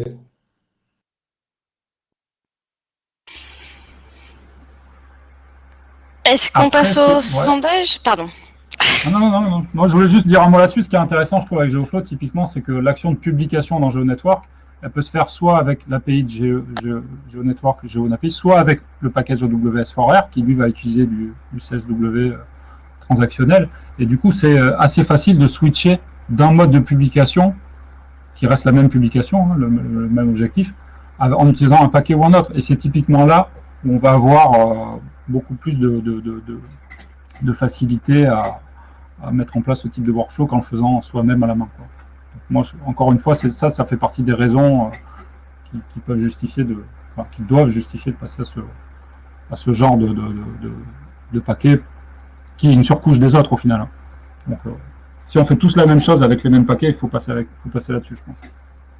Est-ce qu'on passe au ouais. sondage? Pardon. Non, non, non, non. Moi, je voulais juste dire un mot là-dessus. Ce qui est intéressant, je trouve, avec GeoFlow, typiquement, c'est que l'action de publication dans GeoNetwork, elle peut se faire soit avec l'API de Geo, Geo- GeoNetwork, le GeoNapi, soit avec le package WS4R, qui lui va utiliser du, CSW euh, transactionnel. Et du coup, c'est assez facile de switcher d'un mode de publication, qui reste la même publication, hein, le, même objectif, en utilisant un paquet ou un autre. Et c'est typiquement là où on va avoir beaucoup plus de, facilité à, mettre en place ce type de workflow qu'en le faisant soi-même à la main. Moi, encore une fois, ça, ça fait partie des raisons qui, peuvent justifier de, qui doivent justifier de passer à ce, genre de, de, paquet qui est une surcouche des autres au final. Hein. Donc, euh, si on fait tous la même chose avec les mêmes paquets, il faut passer, faut passer là-dessus, je pense.